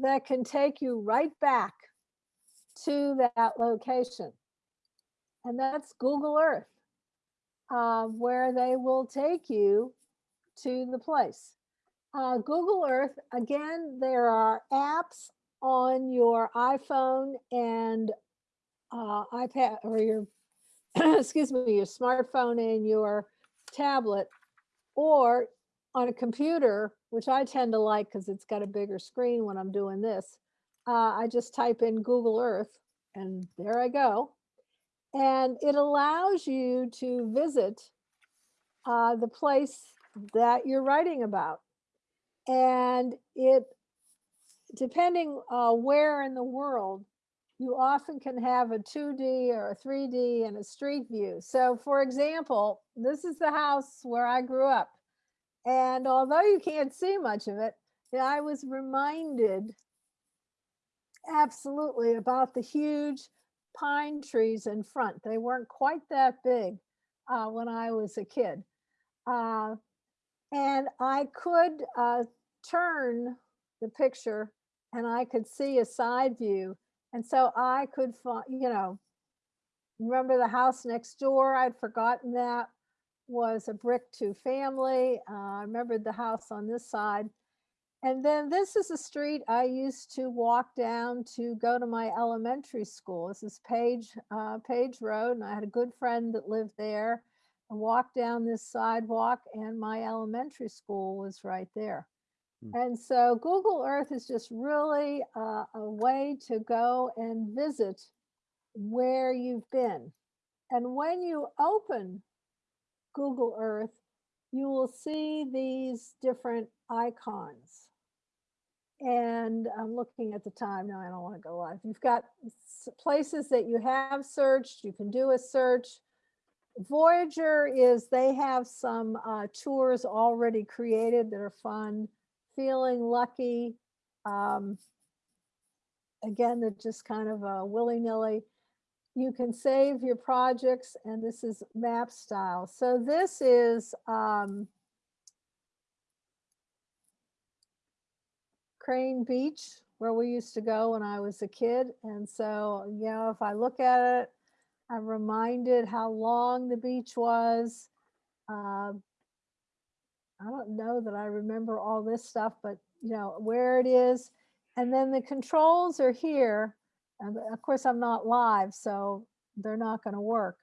that can take you right back to that location. And that's Google Earth, uh, where they will take you to the place. Uh, Google Earth, again, there are apps on your iPhone and uh, iPad or your, [clears throat] excuse me, your smartphone and your tablet, or on a computer, which I tend to like because it's got a bigger screen when I'm doing this. Uh, I just type in Google Earth and there I go. And it allows you to visit uh, the place that you're writing about. And it, depending uh, where in the world, you often can have a 2D or a 3D and a street view. So for example, this is the house where I grew up. And although you can't see much of it, I was reminded absolutely about the huge pine trees in front. They weren't quite that big uh, when I was a kid. Uh, and I could uh, turn the picture and I could see a side view. And so I could, fi- you know, remember the house next door? I'd forgotten that was a brick two family. Uh, I remembered the house on this side. And then this is a street I used to walk down to go to my elementary school. This is Page, uh, Page Road, and I had a good friend that lived there. I walked down this sidewalk and my elementary school was right there. Hmm. And so Google Earth is just really uh, a way to go and visit where you've been. And when you open Google Earth, you will see these different icons. And I'm looking at the time. No, I don't want to go live. You've got places that you have searched. You can do a search. Voyager is they have some uh, tours already created that are fun. Feeling lucky. Um, again, they're just kind of uh, willy nilly. You can save your projects, and this is map style. So this is um, Crane Beach, where we used to go when I was a kid. And so, you know, if I look at it, I'm reminded how long the beach was. Um, I don't know that I remember all this stuff, but you know, where it is. And then the controls are here. And of course, I'm not live, so they're not going to work.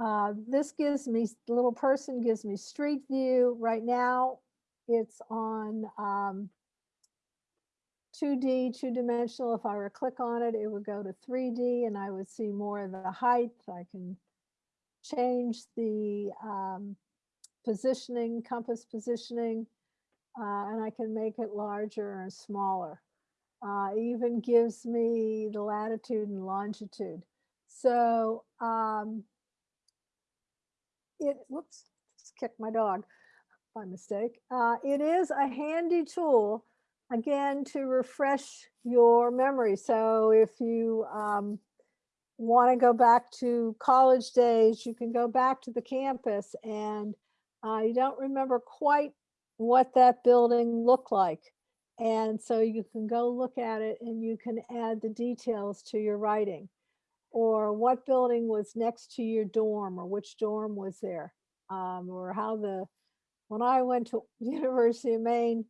Uh, this gives me, little person gives me street view. Right now, it's on um, 2D, two dimensional. If I were to click on it, it would go to 3D and I would see more of the height. I can change the um, positioning, compass positioning, uh, and I can make it larger and smaller. Uh, even gives me the latitude and longitude. So um, it, whoops, just kicked my dog by mistake. Uh, it is a handy tool, again, to refresh your memory. So if you um, want to go back to college days, you can go back to the campus and you don't remember quite what that building looked like. And so you can go look at it and you can add the details to your writing. Or what building was next to your dorm or which dorm was there. Um, or how the, when I went to [laughs] University of Maine,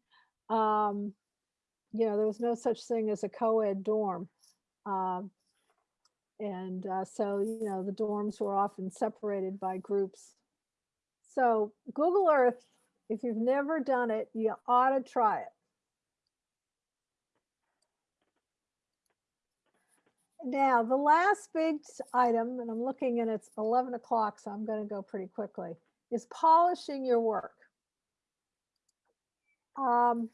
um, you know, there was no such thing as a co-ed dorm. Um, and uh, so, you know, the dorms were often separated by groups. So Google Earth, if you've never done it, you ought to try it. Now, the last big item, and I'm looking and it's 11 o'clock, so I'm going to go pretty quickly, is polishing your work. Um,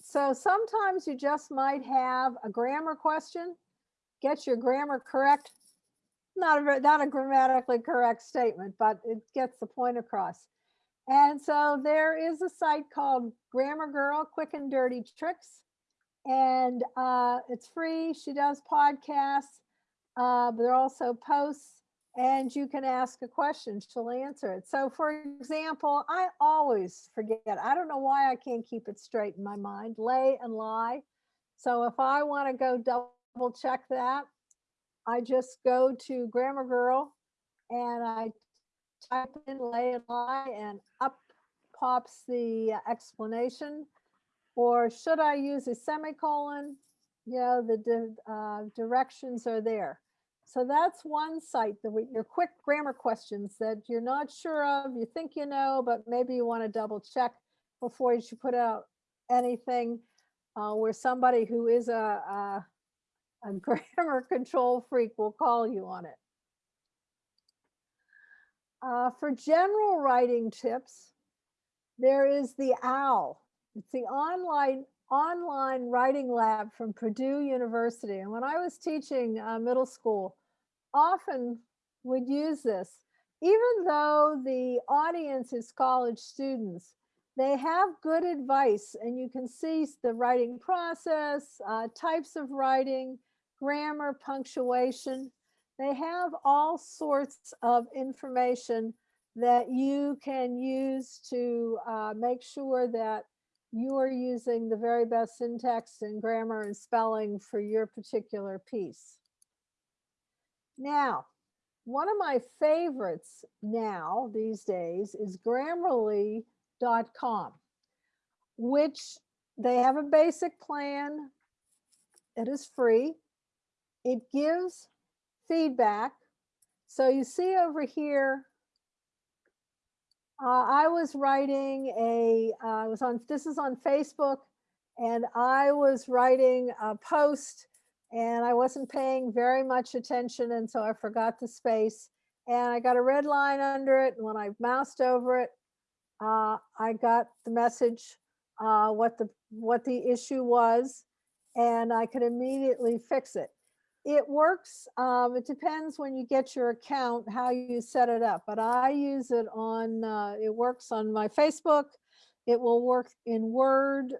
so sometimes you just might have a grammar question, get your grammar correct. Not a, not a grammatically correct statement, but it gets the point across. And so there is a site called Grammar Girl Quick and Dirty Tricks. And uh, it's free. She does podcasts, uh, but there are also posts, and you can ask a question. She'll answer it. So, for example, I always forget. I don't know why I can't keep it straight in my mind. Lay and lie. So if I want to go double check that, I just go to Grammar Girl and I type in lay and lie and up pops the uh, explanation. Or should I use a semicolon? You know, the di- uh, directions are there. So that's one site that your quick grammar questions that you're not sure of, you think you know, but maybe you want to double check before you should put out anything uh, where somebody who is a, a, a grammar [laughs] control freak will call you on it. Uh, for general writing tips, there is the OWL. It's the online online writing lab from Purdue University. And when I was teaching uh, middle school, often would use this, even though the audience is college students they have good advice and you can see the writing process, uh, types of writing, grammar, punctuation. They have all sorts of information that you can use to uh, make sure that you are using the very best syntax and grammar and spelling for your particular piece. Now, one of my favorites now these days is grammarly.com, which they have a basic plan. It is free. It gives feedback. So you see over here, uh, I was writing a, uh, I was on, this is on Facebook, and I was writing a post and I wasn't paying very much attention. And so I forgot the space and I got a red line under it. And when I moused over it, uh, I got the message, uh, what the, what the issue was, and I could immediately fix it. It works, um, it depends when you get your account, how you set it up, but I use it on, uh, it works on my Facebook. It will work in Word.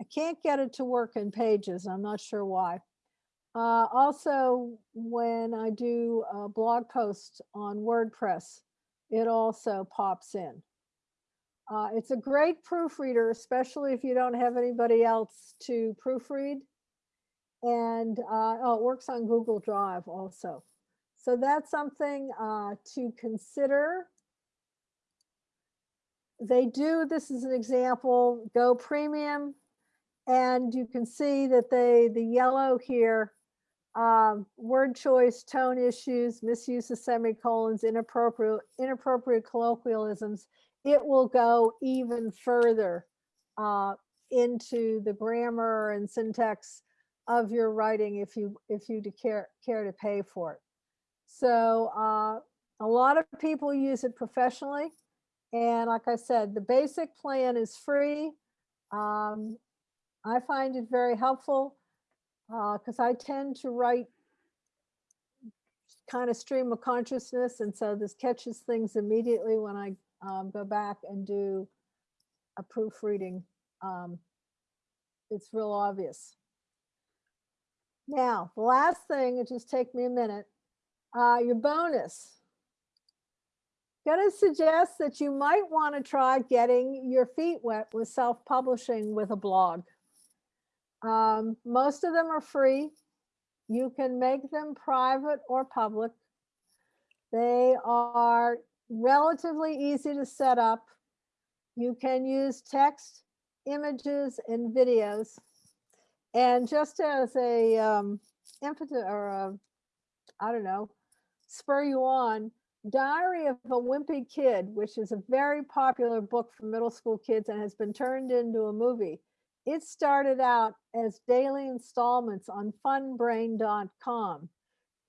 I can't get it to work in Pages, I'm not sure why. Uh, also, when I do a blog post on WordPress, it also pops in. Uh, it's a great proofreader, especially if you don't have anybody else to proofread. And uh, oh, it works on Google Drive also. So that's something uh, to consider. They do, this is an example, Go Premium. And you can see that they, the yellow here, um, word choice, tone issues, misuse of semicolons, inappropriate, inappropriate colloquialisms it will go even further uh, into the grammar and syntax of your writing if you if you care care to pay for it. So uh, a lot of people use it professionally, and like I said, the basic plan is free. Um, I find it very helpful because I tend to write kind of stream of consciousness, and so this catches things immediately when I um, go back and do a proofreading. Um, it's real obvious. Now, the last thing, it just take me a minute, uh, your bonus. Gonna suggest that you might want to try getting your feet wet with self-publishing with a blog. Um, most of them are free. You can make them private or public. They are relatively easy to set up. You can use text, images, and videos. And just as a um, impetus or a, I don't know, spur you on, Diary of a Wimpy Kid, which is a very popular book for middle school kids and has been turned into a movie. It started out as daily installments on funbrain.com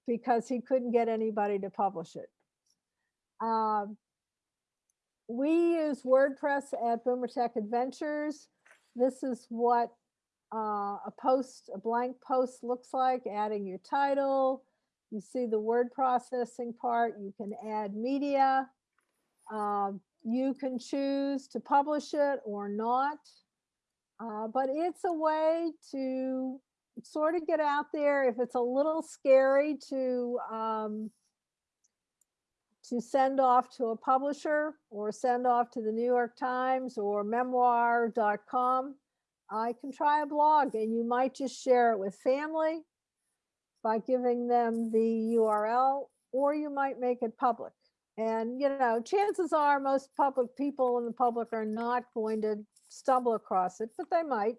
because he couldn't get anybody to publish it. Um, we use WordPress at Boomer Tech Adventures. This is what uh, a post, a blank post looks like, adding your title. You see the word processing part. You can add media. Um, you can choose to publish it or not. Uh, but it's a way to sort of get out there if it's a little scary to um, to send off to a publisher or send off to the New York Times or memoir.com. I can try a blog and you might just share it with family by giving them the URL, or you might make it public. And, you know, chances are most public people in the public are not going to stumble across it, but they might.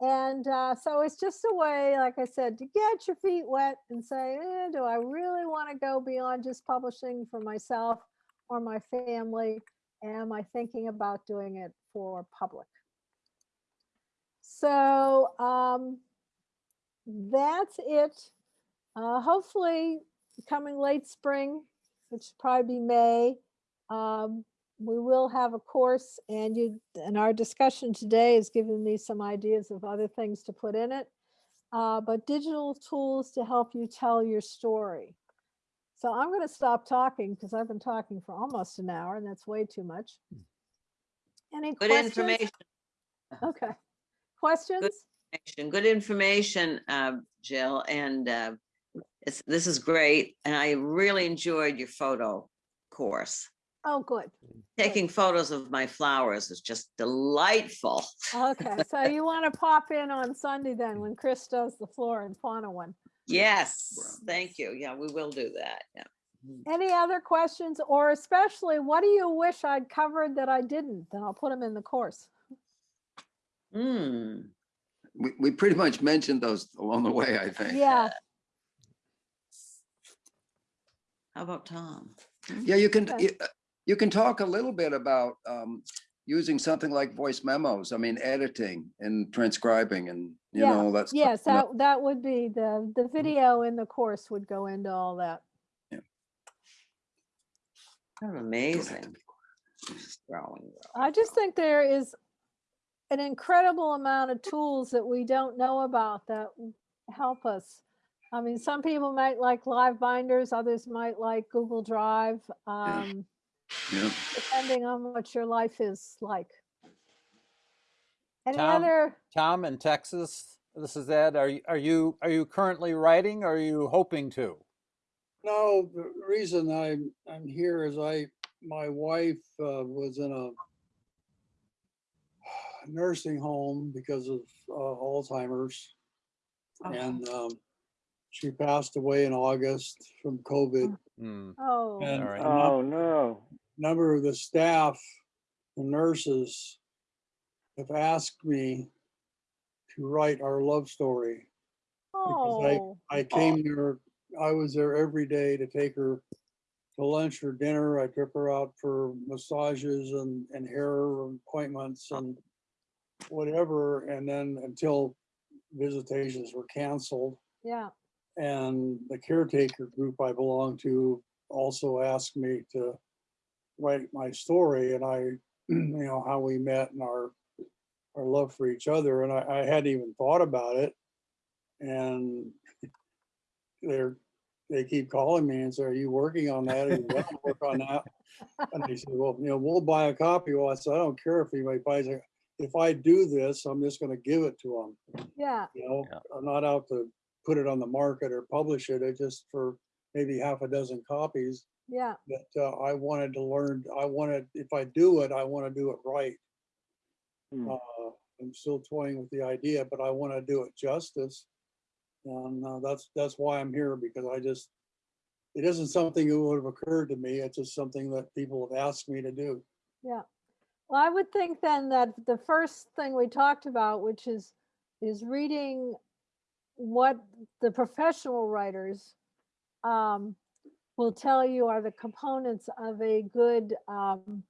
And uh, so it's just a way, like I said, to get your feet wet and say, eh, do I really want to go beyond just publishing for myself or my family? Am I thinking about doing it for public? So um, that's it. Uh, hopefully, coming late spring, which will probably be May, um, we will have a course and you, and our discussion today has given me some ideas of other things to put in it. Uh, but digital tools to help you tell your story. So I'm going to stop talking because I've been talking for almost an hour and that's way too much. Any Good questions? information. Okay. Questions? information, Good information, uh, Jill, and uh, it's, this is great. And I really enjoyed your photo course. Oh, good. Taking photos of my flowers is just delightful. Okay, [laughs] so you want to pop in on Sunday then when Chris does the flora and fauna one. Yes, thank you. Yeah, we will do that. Yeah. Any other questions or especially what do you wish I'd covered that I didn't? Then I'll put them in the course. Hmm. We, we pretty much mentioned those along the way, I think. Yeah, How about Tom? Yeah, you can, you- uh, you can talk a little bit about um, using something like voice memos. I mean, editing and transcribing and, you Yeah, know, that's. yes, that, that would be the, Mm-hmm. the video in the course would go into all that. Kind of amazing. Growing. I just think there is an incredible amount of tools that we don't know about that help us. I mean, some people might like LiveBinders, others might like Google Drive, um, Yeah. depending on what your life is like. Any Tom? other, Tom in Texas, this is Ed. Are you, are you, are you currently writing? or Are you hoping to? No, the reason I'm, I'm here is I, my wife uh, was in a nursing home because of uh, Alzheimer's. Oh. And um, she passed away in August from COVID. Hmm, oh, And All right. Oh, no. number of the staff, the nurses have asked me to write our love story. oh, I came there, I was there every day to take her to lunch or dinner. I took her out for massages and, and hair appointments and whatever. And then until visitations were canceled. yeah, And the caretaker group I belong to also asked me to write my story and I, [clears throat] you know, how we met and our, our love for each other. And I, I hadn't even thought about it. And [laughs] they're, they keep calling me and say, are you working on that? Are you going to work on that? [laughs] And they said, well, you know, we'll buy a copy. Well, I said, I don't care if anybody buys it. If I do this, I'm just going to give it to them yeah, you know, Yeah. I'm not out to put it on the market or publish it, it's just for maybe half a dozen copies. yeah, But uh, I wanted to learn, I wanted, if I do it, I want to do it right. Hmm. Uh, I'm still toying with the idea, but I want to do it justice. And uh, that's, that's why I'm here, because I just, it isn't something that would have occurred to me, it's just something that people have asked me to do. yeah. Well, I would think then that the first thing we talked about, which is, is reading what the professional writers um, will tell you are the components of a good um,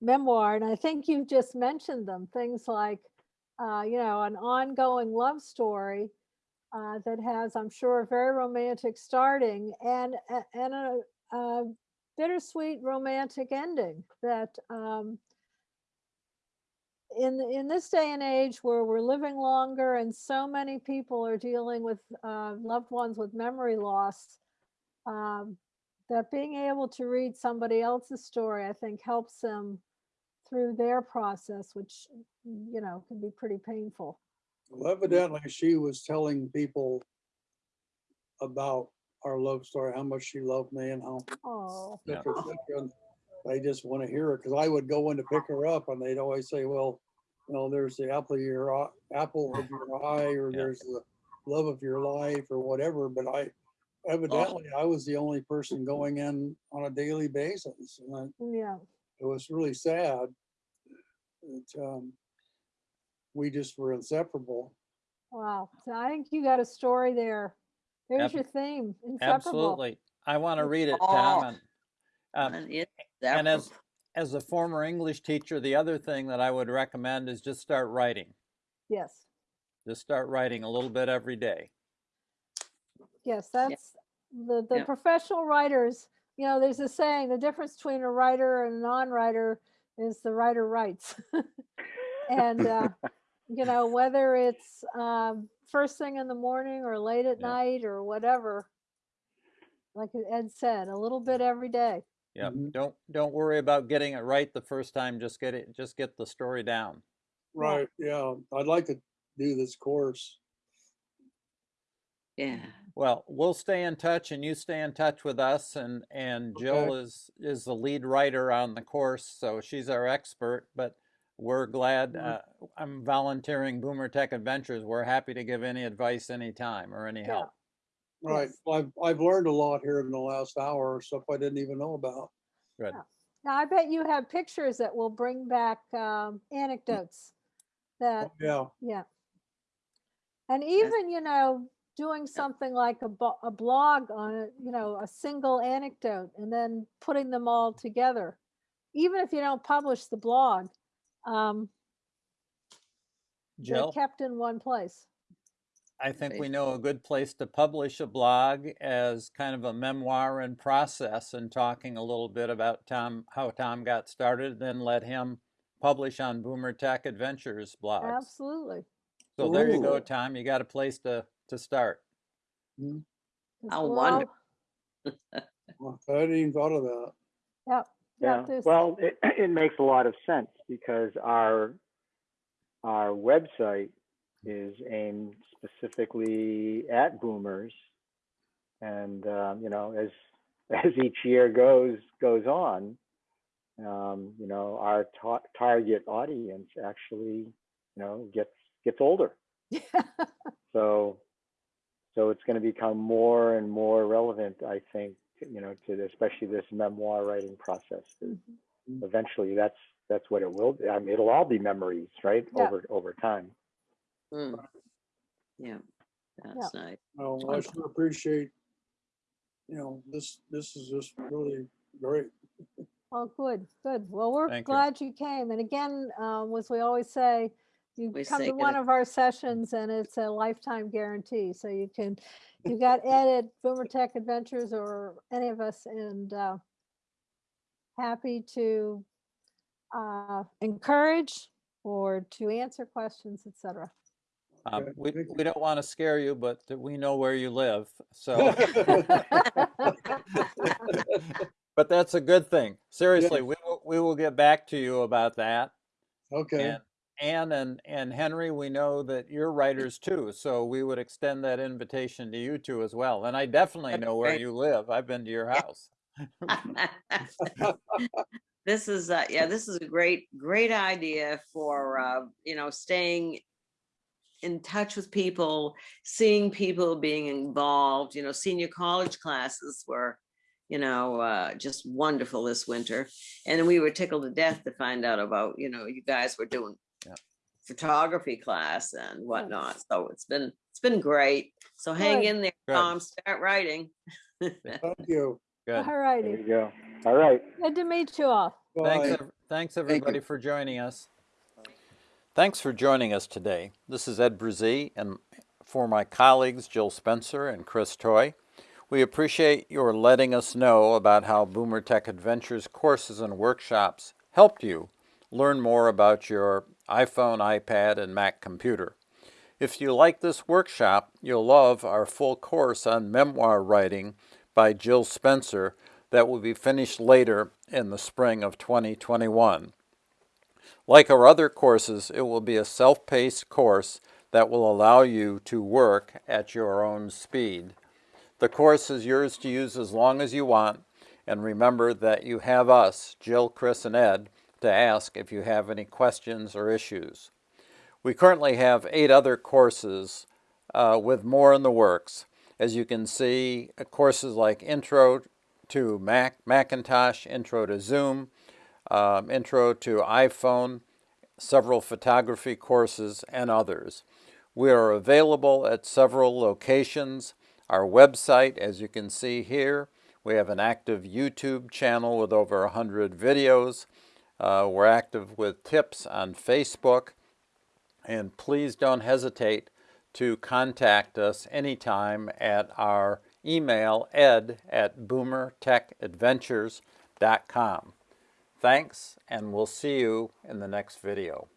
memoir. And I think you've just mentioned them, things like, uh, you know, an ongoing love story uh, that has, I'm sure, a very romantic starting and, and a, a bittersweet romantic ending that um, in in this day and age where we're living longer and so many people are dealing with uh, loved ones with memory loss um, that being able to read somebody else's story, I think helps them through their process, which, you know, can be pretty painful. Well, Evidently, she was telling people about our love story, how much she loved me and how Oh, Yeah. Cetera, cetera, They just want to hear it, because I would go in to pick her up and they'd always say, well, you know, there's the apple of your, eye- apple of [laughs] your eye, or Yeah. there's the love of your life, or whatever, but I, evidently, I was the only person going in on a daily basis, and I- yeah. it was really sad. that um, we just were inseparable. Wow. So I think you got a story there. There's Ab- your theme. Inseparable. Absolutely. I want to read it, Oh. Tom. And, um, And and as, as a former English teacher, the other thing that I would recommend is just start writing. Yes. Just start writing a little bit every day. Yes, that's the, the Yeah. professional writers, you know, there's a saying, the difference between a writer and a non-writer is the writer writes. [laughs] And, uh, [laughs] you know, whether it's, um, first thing in the morning or late at Yeah. night or whatever. Like Ed said, a little bit every day. Yeah. Mhm. Don't don't worry about getting it right the first time. Just get it. Just get the story down. Right, yeah, I'd like to do this course. Yeah, Well, we'll stay in touch, and you stay in touch with us. And and Jill is is the lead writer on the course, so she's our expert. But we're glad. Uh, I'm volunteering Boomer Tech Adventures. We're happy to give any advice anytime or any Yeah. help. Right, Yes. Well, I've, I've learned a lot here in the last hour, or stuff I didn't even know about. Good. Yeah. Now, I bet you have pictures that will bring back, um, anecdotes that Oh, Yeah, Yeah. And even, you know, doing something like a, a blog on a, you know, a single anecdote and then putting them all together. Even if you don't publish the blog, um, they're Jill, kept in one place. I think we know a good place to publish a blog as kind of a memoir in process and talking a little bit about Tom, how Tom got started, then let him publish on Boomer Tech Adventures blog. Absolutely. So there you go, Tom. You got a place to, to start. Hmm. 'Cause How we're wonderful. [laughs] I hadn't even thought of that. Yep. Yeah, Yep. well, it, [clears throat] it makes a lot of sense because our, our website is aimed specifically at boomers. And, um, you know, as, [laughs] as each year goes, goes on, um, you know, our ta- target audience actually, you know, gets, gets older. [laughs] So, so it's going to become more and more relevant, I think, you know, to especially this memoir writing process. Mhm. Eventually, that's that's what it will. Be. I mean, it'll all be memories, right? Yeah. Over over time. Mm. Yeah, that's nice. Well, I sure appreciate, you know, this, this is just really great. Oh, good, good. Well, we're Thank you. glad you came. And again, um, as we always say, you We come say to one it- of our sessions and it's a lifetime guarantee. So you can, you got Ed at Boomer Tech Adventures or any of us and, uh, happy to, uh, encourage or to answer questions, et cetera. Um, Okay, we, we don't want to scare you, but we know where you live. So, [laughs] but that's a good thing. Seriously, we will, we will get back to you about that. Okay, And Anne and, and Henry, we know that you're writers too, so we would extend that invitation to you two as well. And I definitely know where you live. I've been to your house. [laughs] This is, uh, yeah, this is a great, great idea for, uh, you know, staying in touch with people, seeing people being involved, you know, senior college classes were, you know, uh, just wonderful this winter. And we were tickled to death to find out about, you know, you guys were doing Yeah. photography class and whatnot. So it's been, it's been great. So hang in there, Good. Tom, start writing. [laughs] thank you. Good. All There righty. you go. All right. Good to meet you all. Thanks, Bye. ev- thanks you. everybody for joining us. Thanks for joining us today. This is Ed Brazee, and for my colleagues Jill Spencer and Chris Toy, we appreciate your letting us know about how Boomer Tech Adventures courses and workshops helped you learn more about your iPhone, iPad, and Mac computer. If you like this workshop, you'll love our full course on memoir writing by Jill Spencer that will be finished later in the spring of 2021. Like our other courses, it will be a self-paced course that will allow you to work at your own speed. The course is yours to use as long as you want, and remember that you have us, Jill, Chris, and Ed, to ask if you have any questions or issues. We currently have eight other courses uh, with more in the works. As you can see, uh, courses like Intro to Mac, Macintosh, Intro to Zoom, um, Intro to iPhone, several photography courses, and others. We are available at several locations. Our website, as you can see here, we have an active YouTube channel with over 100 videos. Uh, we're active with tips on Facebook. And please don't hesitate to contact us anytime at our email ed at boomertechadventures.com. Thanks, and we'll see you in the next video.